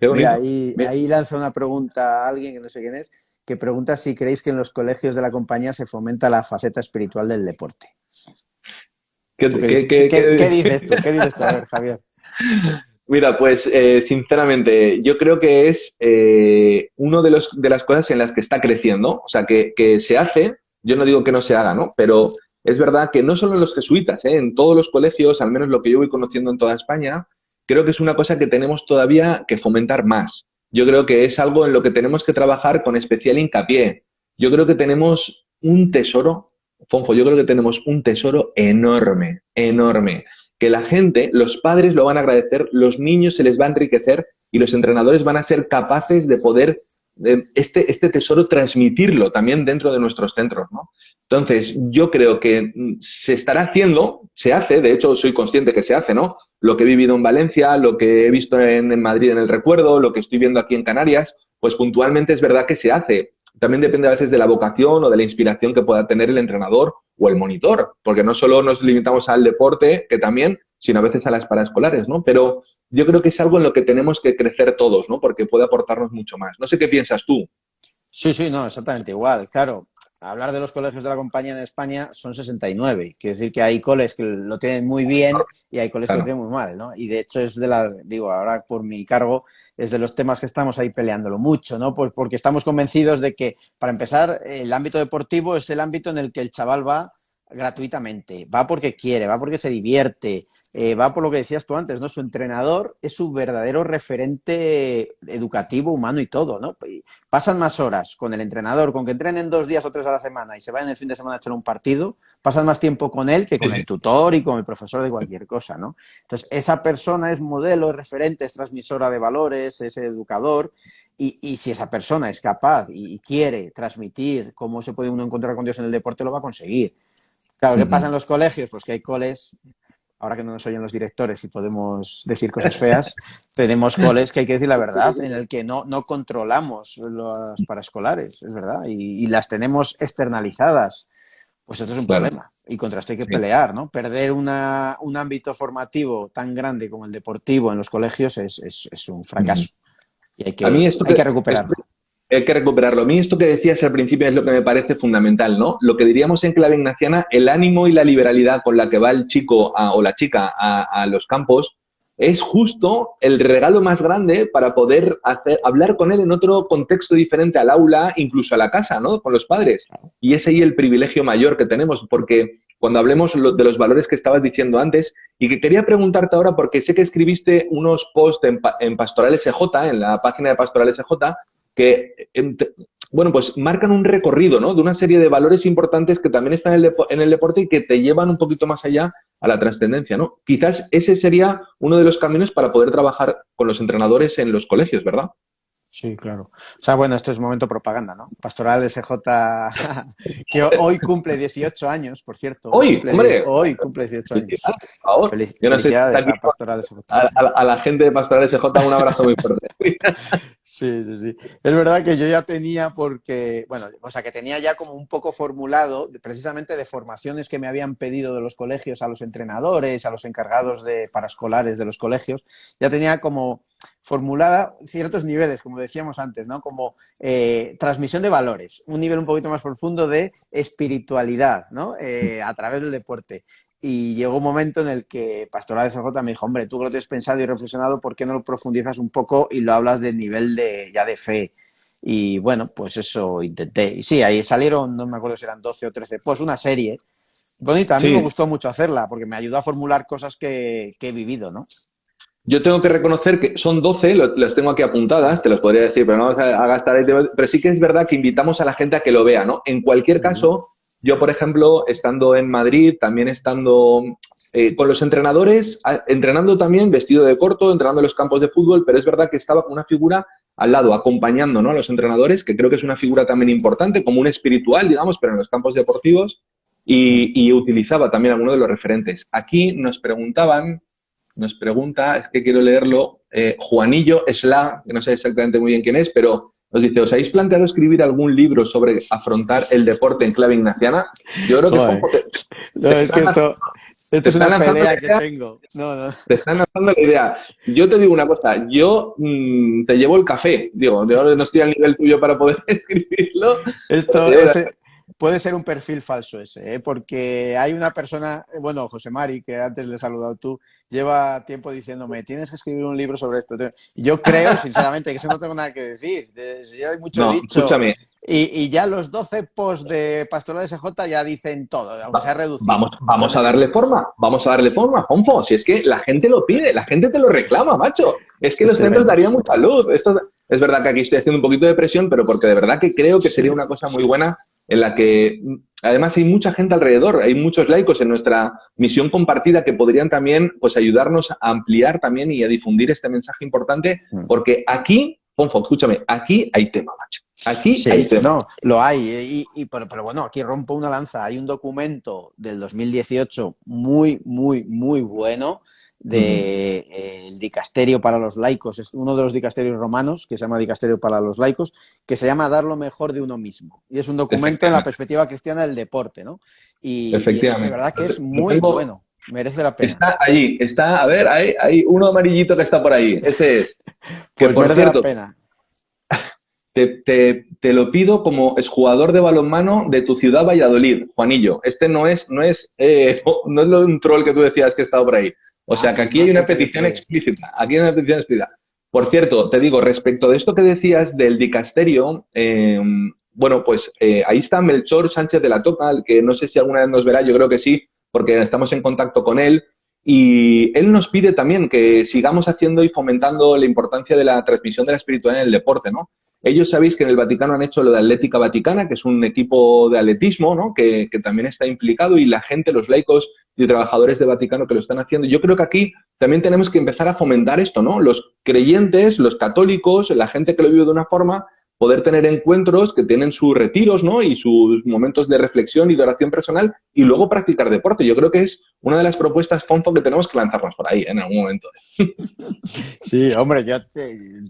Mira, ahí, ahí lanza una pregunta a alguien que no sé quién es, que pregunta si creéis que en los colegios de la compañía se fomenta la faceta espiritual del deporte. ¿Qué, dices tú? ¿Qué dices tú? A ver, Javier. Mira, pues eh, sinceramente, yo creo que es eh, una de, los, de las cosas en las que está creciendo. O sea, que, se hace, yo no digo que no se haga, ¿no? Pero es verdad que no solo en los jesuitas, ¿eh? en todos los colegios, al menos lo que yo voy conociendo en toda España, creo que es una cosa que tenemos todavía que fomentar más. Yo creo que es algo en lo que tenemos que trabajar con especial hincapié. Yo creo que tenemos un tesoro, Fonfo, yo creo que tenemos un tesoro enorme, enorme que la gente, los padres lo van a agradecer, los niños se les va a enriquecer y los entrenadores van a ser capaces de poder este, este tesoro transmitirlo también dentro de nuestros centros, ¿no? Entonces, yo creo que mm, se estará haciendo, se hace, de hecho soy consciente que se hace, ¿no? Lo que he vivido en Valencia, lo que he visto en Madrid en el recuerdo, lo que estoy viendo aquí en Canarias, pues puntualmente es verdad que se hace. También depende a veces de la vocación o de la inspiración que pueda tener el entrenador o el monitor, porque no solo nos limitamos al deporte, que también, sino a veces a las paraescolares, ¿no? Pero yo creo que es algo en lo que tenemos que crecer todos, ¿no? Porque puede aportarnos mucho más. No sé qué piensas tú. Sí, sí, no, exactamente igual. Claro, hablar de los colegios de la compañía en España son 69. Quiere decir que hay coles que lo tienen muy bien y hay coles que lo tienen muy mal, ¿no? Y de hecho es de la, digo, ahora por mi cargo, es de los temas que estamos ahí peleándolo mucho, ¿no? Pues porque estamos convencidos de que, para empezar, el ámbito deportivo es el ámbito en el que el chaval va gratuitamente, va porque quiere, va porque se divierte, eh, va por lo que decías tú antes, ¿no? Su entrenador es su verdadero referente educativo, humano y todo, ¿no? Pasan más horas con el entrenador, con que entrenen dos días o tres a la semana y se vayan el fin de semana a echar un partido, pasan más tiempo con él que con el tutor y con el profesor de cualquier cosa, ¿no? Entonces, esa persona es modelo, es referente, es transmisora de valores, es educador y, y si esa persona es capaz y quiere transmitir cómo se puede uno encontrar con Dios en el deporte, lo va a conseguir. Claro, ¿qué pasa en los colegios? Pues que hay coles, ahora que no nos oyen los directores y podemos decir cosas feas, tenemos coles que hay que decir la verdad, en el que no, no controlamos los paraescolares, es verdad, y, las tenemos externalizadas. Pues esto es un problema y contra esto hay que pelear, ¿no? Perder una, un ámbito formativo tan grande como el deportivo en los colegios es, es, un fracaso. Y hay que, hay que recuperarlo hay que recuperarlo. A mí esto que decías al principio es lo que me parece fundamental, ¿no? Lo que diríamos en clave ignaciana, el ánimo y la liberalidad con la que va el chico o la chica a, los campos, es justo el regalo más grande para poder hablar con él en otro contexto diferente al aula, incluso a la casa, ¿no? Con los padres. Y ese ahí el privilegio mayor que tenemos, porque cuando hablemos de los valores que estabas diciendo antes, y que quería preguntarte ahora, porque sé que escribiste unos posts en, en Pastoral SJ, en la página de Pastoral SJ, que, em, bueno, pues marcan un recorrido, ¿no? De una serie de valores importantes que también están en el, el deporte y que te llevan un poquito más allá a la trascendencia, ¿no? Quizás ese sería uno de los caminos para poder trabajar con los entrenadores en los colegios, ¿verdad? Sí, claro. O sea, bueno, esto es momento propaganda, ¿no? Pastoral SJ, que hoy cumple 18 años, por cierto. Hoy, hombre. Hoy cumple 18 años. Por favor. felicidades a Pastoral SJ. A, la gente de Pastoral SJ un abrazo muy fuerte. sí, sí, sí. Es verdad que yo ya tenía porque, bueno, o sea, que tenía ya como un poco formulado, precisamente de formaciones que me habían pedido de los colegios a los entrenadores, a los encargados de paraescolares de los colegios, ya tenía como formulada ciertos niveles, como decíamos antes, ¿no? Como eh, transmisión de valores, un nivel un poquito más profundo de espiritualidad, ¿no? Eh, a través del deporte. Y llegó un momento en el que Pastoral de SJ me dijo, hombre, tú que lo tienes pensado y reflexionado, ¿por qué no lo profundizas un poco y lo hablas del nivel de, ya de fe? Y bueno, pues eso intenté. Y sí, ahí salieron, no me acuerdo si eran 12 o 13, pues una serie bonita. A mí me gustó mucho hacerla porque me ayudó a formular cosas que, que he vivido, ¿no? Yo tengo que reconocer que son 12, las tengo aquí apuntadas, te las podría decir, pero no vamos a, gastar el Pero sí que es verdad que invitamos a la gente a que lo vea, ¿no? En cualquier caso, yo, por ejemplo, estando en Madrid, también estando eh, con los entrenadores, entrenando también vestido de corto, entrenando en los campos de fútbol, pero es verdad que estaba con una figura al lado, acompañando ¿no? a los entrenadores, que creo que es una figura también importante, como un espiritual, digamos, pero en los campos deportivos, y, y utilizaba también algunos de los referentes. Aquí nos preguntaban nos pregunta, es que quiero leerlo, eh, Juanillo Esla, que no sé exactamente muy bien quién es, pero nos dice, ¿os habéis planteado escribir algún libro sobre afrontar el deporte en clave ignaciana? Yo creo que... no, es que esto, es una pelea que tengo. No, no. Te están lanzando la idea. Yo te digo una cosa, yo mm, te llevo el café, digo, yo no estoy al nivel tuyo para poder escribirlo. Esto, es puede ser un perfil falso ese, ¿eh? porque hay una persona, bueno, José Mari, que antes le he saludado tú, lleva tiempo diciéndome, tienes que escribir un libro sobre esto. Yo creo, sinceramente, que eso no tengo nada que decir. Ya hay mucho dicho. Escúchame. Y, ya los 12 posts de Pastoral SJ ya dicen todo, aunque se ha reducido. Vamos, vamos a darle forma, vamos a darle forma, Ponfo. Si es que la gente lo pide, la gente te lo reclama, macho. Es que los centros darían mucha luz. Esto, es verdad que aquí estoy haciendo un poquito de presión, pero porque de verdad que creo que sería una cosa muy buena en la que además hay mucha gente alrededor, hay muchos laicos en nuestra misión compartida que podrían también pues ayudarnos a ampliar también y a difundir este mensaje importante, mm. porque aquí, Ponfo, escúchame, aquí hay tema, macho. Aquí hay tema. No, lo hay, y, pero, pero, bueno, aquí rompo una lanza. Hay un documento del 2018 muy, muy, muy bueno del de, el dicasterio para los laicos, es uno de los dicasterios romanos, que se llama Dicasterio para los laicos, que se llama Dar lo mejor de uno mismo. Y es un documento en la perspectiva cristiana del deporte, ¿no? Y, Efectivamente. de verdad que es muy bueno, merece la pena. Está allí, está, a ver, hay, hay uno amarillito que está por ahí, ese es. Que pues por merece cierto, la pena. Te, te, te, lo pido como exjugador de balonmano de tu ciudad Valladolid, Juanillo. Este no es, no es, eh, no es un troll que tú decías que estado por ahí. O sea que aquí hay una petición explícita. Aquí hay una petición explícita. Por cierto, te digo, respecto de esto que decías del dicasterio, em, bueno, pues eh, ahí está Melchor Sánchez de la Toca, que no sé si alguna vez nos verá, yo creo que sí, porque estamos en contacto con él. Y él nos pide también que sigamos haciendo y fomentando la importancia de la transmisión de la espiritualidad en el deporte, ¿no? Ellos sabéis que en el Vaticano han hecho lo de Atlética Vaticana, que es un equipo de atletismo, ¿no? Que, que, también está implicado y la gente, los laicos y trabajadores de Vaticano que lo están haciendo. Yo creo que aquí también tenemos que empezar a fomentar esto, ¿no? Los creyentes, los católicos, la gente que lo vive de una forma, poder tener encuentros que tienen sus retiros, ¿no? Y sus momentos de reflexión y de oración personal y luego practicar deporte. Yo creo que es una de las propuestas, Fonfo, que tenemos que lanzarnos por ahí en algún momento. Sí, hombre, ya,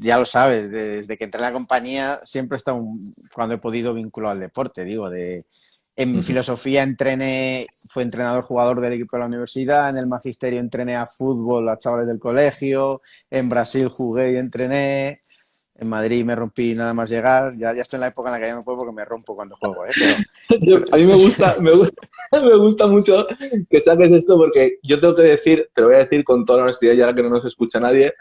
ya lo sabes, desde que entré en la compañía siempre he estado, cuando he podido, vinculado al deporte, digo, de... En filosofía entrené, fue entrenador jugador del equipo de la universidad, en el magisterio entrené a fútbol a chavales del colegio, en Brasil jugué y entrené, en Madrid me rompí nada más llegar. Ya, ya estoy en la época en la que ya no puedo porque me rompo cuando juego. ¿eh? a mí me gusta, me gusta, me gusta mucho que saques esto porque yo tengo que decir, te lo voy a decir con toda la honestidad, ya que no nos escucha nadie,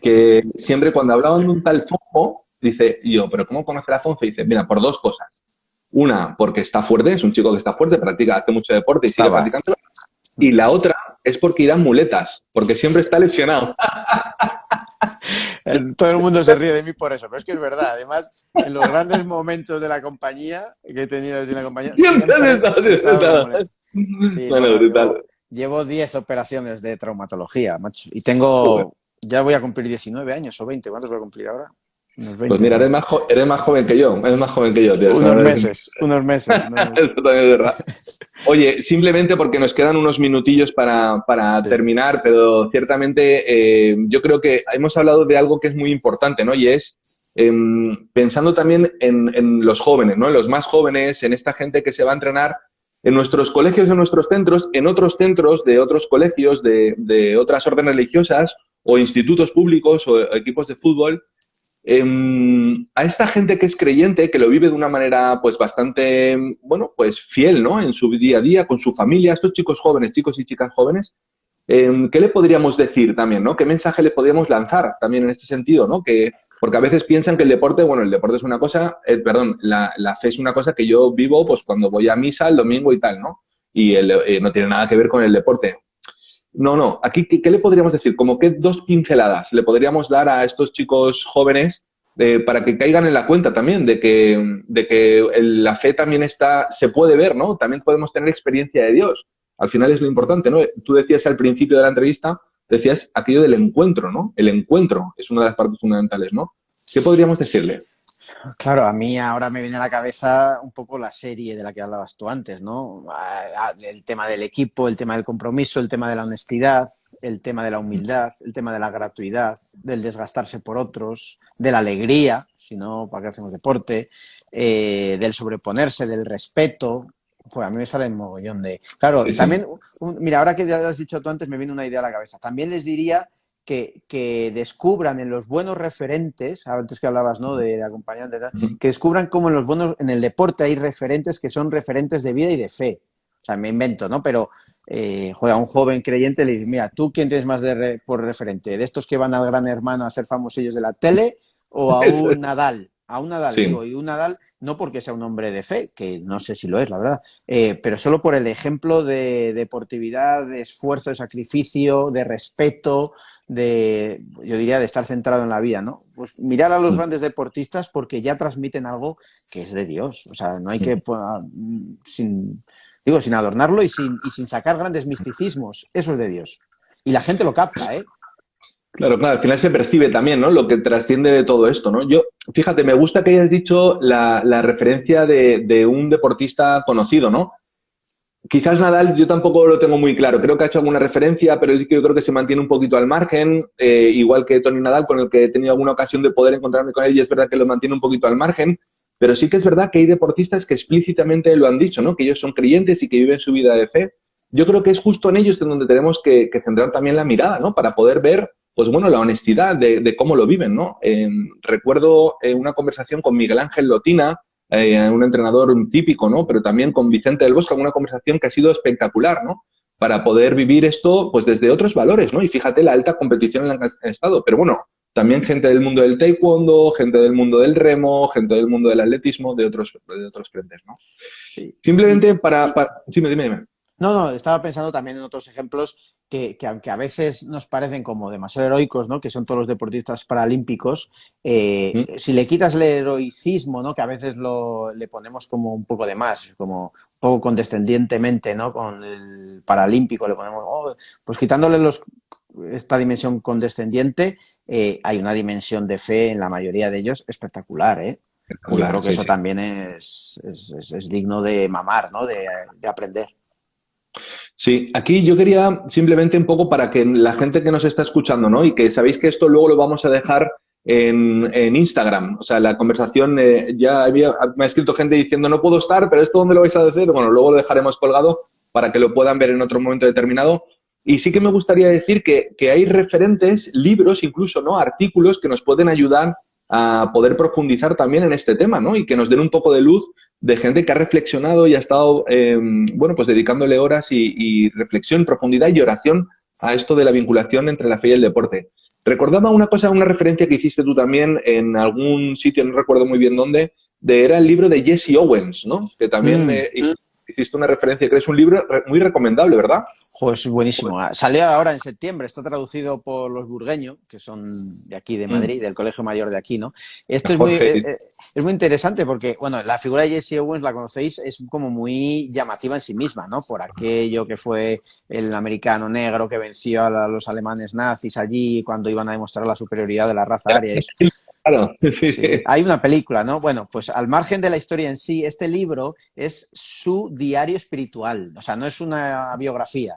que siempre cuando hablaban de un tal Fonfo, dice yo, pero ¿cómo conocer a Fonfo? Y dice, mira, por dos cosas. Una, porque está fuerte, es un chico que está fuerte, practica, hace mucho deporte y sigue practicando. Y la otra es porque irán muletas, porque siempre está lesionado. Todo el mundo se ríe de mí por eso, pero es que es verdad. Además, en los grandes momentos de la compañía que he tenido en la compañía, siempre, llevo 10 operaciones de traumatología, macho, y tengo, ya voy a cumplir 19 años o 20, ¿cuántos voy a cumplir ahora? Pues mira, eres más, eres más joven que yo, eres más joven que yo, tío. Unos meses, unos meses. Eso también es verdad. Oye, simplemente porque nos quedan unos minutillos para, para terminar, pero ciertamente eh, yo creo que hemos hablado de algo que es muy importante, ¿no? Y es em, pensando también en, en, los jóvenes, ¿no? En los más jóvenes, en esta gente que se va a entrenar en nuestros colegios, en nuestros centros, en otros centros de otros colegios, de, de otras órdenes religiosas o institutos públicos o equipos de fútbol Em, a esta gente que es creyente, que lo vive de una manera pues bastante, bueno, pues fiel, ¿no? En su día a día, con su familia, estos chicos jóvenes, chicos y chicas jóvenes, em, ¿qué le podríamos decir también, ¿no? ¿Qué mensaje le podríamos lanzar también en este sentido, ¿no? Que, porque a veces piensan que el deporte, bueno, el deporte es una cosa, eh, perdón, la, fe es una cosa que yo vivo pues cuando voy a misa el domingo y tal, ¿no? Y eh, no tiene nada que ver con el deporte. No, no. Aquí, ¿qué, le podríamos decir? Como que dos pinceladas le podríamos dar a estos chicos jóvenes eh, para que caigan en la cuenta también de que, de que la fe también está, se puede ver, ¿no? También podemos tener experiencia de Dios. Al final es lo importante, ¿no? Tú decías al principio de la entrevista, decías aquello del encuentro, ¿no? El encuentro es una de las partes fundamentales, ¿no? ¿Qué podríamos decirle? Claro, a mí ahora me viene a la cabeza un poco la serie de la que hablabas tú antes, ¿no? El tema del equipo, el tema del compromiso, el tema de la honestidad, el tema de la humildad, el tema de la gratuidad, del desgastarse por otros, de la alegría, si no, ¿para qué hacemos deporte? Eh, del sobreponerse, del respeto. Pues a mí me sale un mogollón de... Claro, también, mira, ahora que ya lo has dicho tú antes, me viene una idea a la cabeza. También les diría que, descubran en los buenos referentes, antes que hablabas ¿no? de, acompañantes, que descubran cómo en los buenos, en el deporte hay referentes que son referentes de vida y de fe. O sea, me invento, ¿no? Pero eh, juega un joven creyente le dice, mira, ¿tú quién tienes más de por referente? ¿De estos que van al gran hermano a ser famosillos de la tele o a un Nadal? A un Nadal, digo, y un Nadal no porque sea un hombre de fe, que no sé si lo es, la verdad, eh, pero solo por el ejemplo de deportividad, de esfuerzo, de sacrificio, de respeto, de, yo diría, de estar centrado en la vida, ¿no? Pues mirar a los mm. grandes deportistas porque ya transmiten algo que es de Dios, o sea, no hay que, mm, sin, digo, sin adornarlo y sin, y sin sacar grandes misticismos, eso es de Dios. Y la gente lo capta, ¿eh? Claro, claro, al final se percibe también, ¿no? Lo que trasciende de todo esto, ¿no? Yo, fíjate, me gusta que hayas dicho la, referencia de, un deportista conocido, ¿no? Quizás Nadal yo tampoco lo tengo muy claro. Creo que ha hecho alguna referencia, pero yo creo que se mantiene un poquito al margen, eh, igual que Tony Nadal, con el que he tenido alguna ocasión de poder encontrarme con él, y es verdad que lo mantiene un poquito al margen. Pero sí que es verdad que hay deportistas que explícitamente lo han dicho, ¿no? Que ellos son creyentes y que viven su vida de fe. Yo creo que es justo en ellos donde tenemos que, que centrar también la mirada, ¿no? Para poder ver pues bueno, la honestidad de, cómo lo viven, ¿no? recuerdo eh, una conversación con Miguel Ángel Lotina, eh, un entrenador típico, ¿no? Pero también con Vicente del Bosque, una conversación que ha sido espectacular, ¿no? Para poder vivir esto, pues desde otros valores, ¿no? Y fíjate la alta competición en la que han estado. Pero bueno, también gente del mundo del taekwondo, gente del mundo del remo, gente del mundo del atletismo, de otros, de otros frentes, ¿no? Sí. Simplemente para, para... Dime, dime, dime. No, no, estaba pensando también en otros ejemplos que, aunque a veces nos parecen como demasiado heroicos, ¿no? que son todos los deportistas paralímpicos, eh, si le quitas el heroicismo, ¿no? que a veces lo, le ponemos como un poco de más, como un poco condescendientemente, ¿no? con el paralímpico le ponemos, oh", pues quitándole los, esta dimensión condescendiente, eh, hay una dimensión de fe en la mayoría de ellos espectacular, ¿eh? Yo creo que eso también es, es, digno de mamar, ¿no? de aprender. Sí, aquí yo quería simplemente un poco para que la gente que nos está escuchando, ¿no? Y que sabéis que esto luego lo vamos a dejar en, en Instagram. O sea, la conversación, eh, ya había, me ha escrito gente diciendo, no puedo estar, pero ¿esto dónde lo vais a decir? Bueno, luego lo dejaremos colgado para que lo puedan ver en otro momento determinado. Y sí que me gustaría decir que, que hay referentes, libros incluso, ¿no? Artículos que nos pueden ayudar a poder profundizar también en este tema, ¿no? Y que nos den un poco de luz de gente que ha reflexionado y ha estado, em, bueno, pues dedicándole horas y, y, reflexión, profundidad y oración a esto de la vinculación entre la fe y el deporte. Recordaba una cosa, una referencia que hiciste tú también en algún sitio, no recuerdo muy bien dónde, de, era el libro de Jesse Owens, ¿no? Que también mm hiciste una referencia que es un libro muy recomendable, ¿verdad? Pues buenísimo. Salió ahora en septiembre, está traducido por los burgueños, que son de aquí, de mm. Madrid, del Colegio Mayor de aquí, ¿no? Esto es muy, eh, eh, es muy interesante porque, bueno, la figura de Jesse Owens, la conocéis, es como muy llamativa en sí misma, ¿no? Por aquello que fue el americano negro que venció a los alemanes nazis allí cuando iban a demostrar la superioridad de la raza aria. Claro, Hay una película, ¿no? Bueno, pues al margen de la historia en sí, este libro es su diario espiritual, o sea, no es una biografía,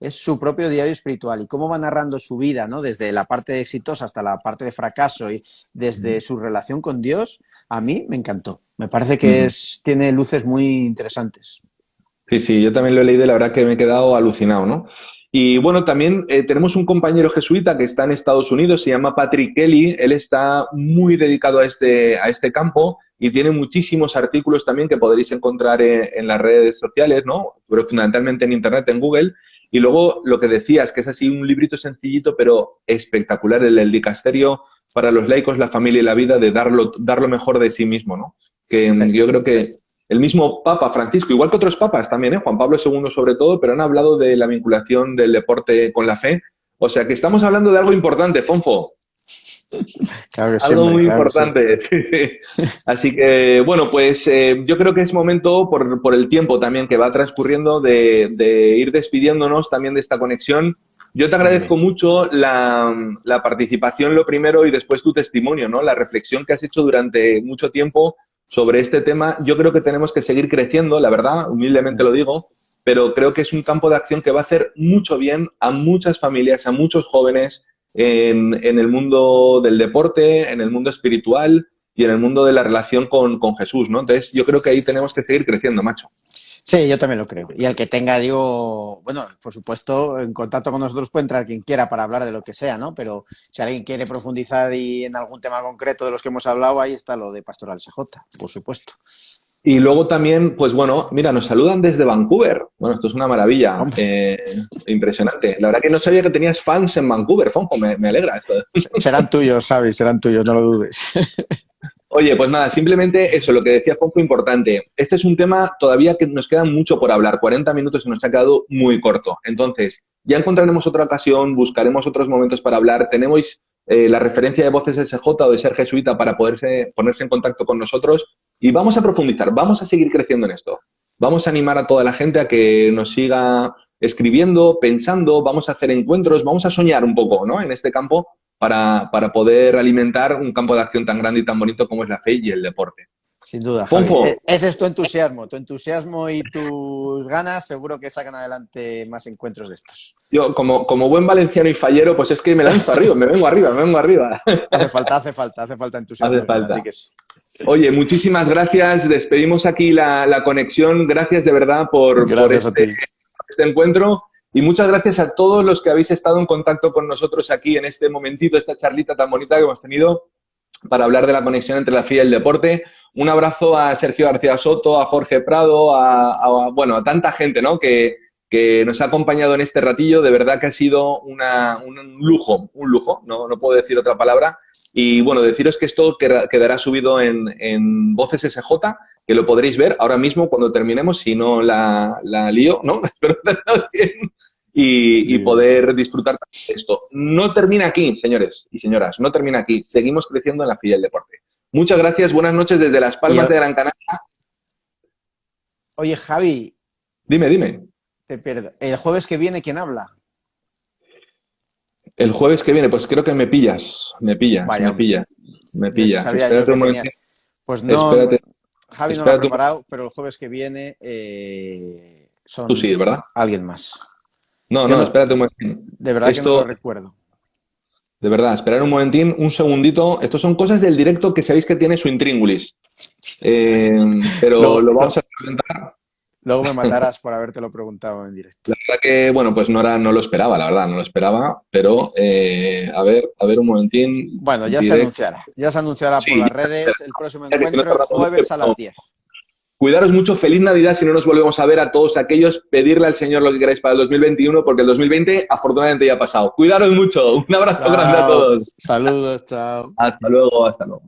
es su propio diario espiritual y cómo va narrando su vida, ¿no? Desde la parte exitosa hasta la parte de fracaso y desde su relación con Dios, a mí me encantó. Me parece que es, tiene luces muy interesantes. Sí, sí, yo también lo he leído y la verdad que me he quedado alucinado, ¿no? Y bueno, también eh, tenemos un compañero jesuita que está en Estados Unidos, se llama Patrick Kelly, él está muy dedicado a este, a este campo y tiene muchísimos artículos también que podréis encontrar en, las redes sociales, ¿no? Pero fundamentalmente en Internet, en Google. Y luego lo que decías, que es así un librito sencillito pero espectacular, el, el dicasterio para los laicos, la familia y la vida, de dar lo mejor de sí mismo, ¿no? Que yo creo que el mismo Papa Francisco, igual que otros papas también, ¿eh? Juan Pablo II sobre todo, pero han hablado de la vinculación del deporte con la fe. O sea que estamos hablando de algo importante, Fonfo. algo muy importante. Así que, bueno, pues eh, yo creo que es momento, por, el tiempo también que va transcurriendo, de, ir despidiéndonos también de esta conexión. Yo te agradezco mucho la, la, participación, lo primero, y después tu testimonio, ¿no? La reflexión que has hecho durante mucho tiempo sobre este tema. Yo creo que tenemos que seguir creciendo, la verdad, humildemente lo digo, pero creo que es un campo de acción que va a hacer mucho bien a muchas familias, a muchos jóvenes en, el mundo del deporte, en el mundo espiritual y en el mundo de la relación con, con Jesús, ¿no? Entonces, yo creo que ahí tenemos que seguir creciendo, macho. Sí, yo también lo creo. Y el que tenga, digo, bueno, por supuesto, en contacto con nosotros puede entrar quien quiera para hablar de lo que sea, ¿no? Pero si alguien quiere profundizar y en algún tema concreto de los que hemos hablado, ahí está lo de Pastoral SJ, por supuesto. Y luego también, pues bueno, mira, nos saludan desde Vancouver. Bueno, esto es una maravilla, eh, impresionante. La verdad que no sabía que tenías fans en Vancouver, Fonjo, me, me alegra esto. Serán tuyos, Javi, serán tuyos, no lo dudes. Oye, pues nada, simplemente eso, lo que decía poco importante. Este es un tema todavía que nos queda mucho por hablar. 40 minutos se nos ha quedado muy corto. Entonces, ya encontraremos otra ocasión, buscaremos otros momentos para hablar. Tenemos eh, la referencia de Voces SJ o de ser jesuita para poderse ponerse en contacto con nosotros y vamos a profundizar, vamos a seguir creciendo en esto. Vamos a animar a toda la gente a que nos siga escribiendo, pensando, vamos a hacer encuentros, vamos a soñar un poco ¿no? en este campo para, para, poder alimentar un campo de acción tan grande y tan bonito como es la fe y el deporte. Sin duda. E-, ese es tu entusiasmo. Tu entusiasmo y tus ganas seguro que sacan adelante más encuentros de estos. Yo, como, como buen valenciano y fallero, pues es que me lanzo arriba, me vengo arriba, me vengo arriba. Hace falta, hace falta, hace falta entusiasmo. Hace falta. Oye, muchísimas gracias. Despedimos aquí la, la conexión. Gracias de verdad por, por este, este encuentro. Y muchas gracias a todos los que habéis estado en contacto con nosotros aquí en este momentito, esta charlita tan bonita que hemos tenido para hablar de la conexión entre la fe y el deporte. Un abrazo a Sergio García Soto, a Jorge Prado, a, bueno, a tanta gente ¿no? que, que, nos ha acompañado en este ratillo. De verdad que ha sido una, un lujo, un lujo, no, no puedo decir otra palabra. Y bueno, deciros que esto quedará subido en, en Voces SJ, que lo podréis ver ahora mismo cuando terminemos, si no la, la lío, ¿no? Espero bien. Y, y, poder disfrutar de esto. No termina aquí, señores y señoras, no termina aquí. Seguimos creciendo en la fila del deporte. Muchas gracias, buenas noches desde Las Palmas de Gran Canaria. Oye, Javi. Dime, dime. Te pierdo. El jueves que viene, ¿quién habla? El jueves que viene, pues creo que me pillas, me pillas, me pillas, me pillas. Pues no, Javi no lo ha preparado, pero el jueves que viene eh, son Tú sí, ¿verdad? alguien más. No, no, espérate un momentín. De verdad que no lo recuerdo. De verdad, esperar un momentín, un segundito. Estos son cosas del directo que sabéis que tiene su intríngulis. Eh, pero lo vamos a presentar. Luego me matarás por habértelo preguntado en directo. La verdad que, bueno, pues no, era, no lo esperaba, la verdad, no lo esperaba, pero eh, a ver, a ver un momentín. Bueno, ya se anunciará, ya se anunciará por las redes el próximo encuentro, el jueves a las 10. Cuidaros mucho, feliz Navidad si no nos volvemos a ver a todos aquellos, pedirle al Señor lo que queráis para el 2021, porque el 2020 afortunadamente ya ha pasado. Cuidaros mucho, un abrazo grande a todos. Saludos, chao. Hasta luego, hasta luego.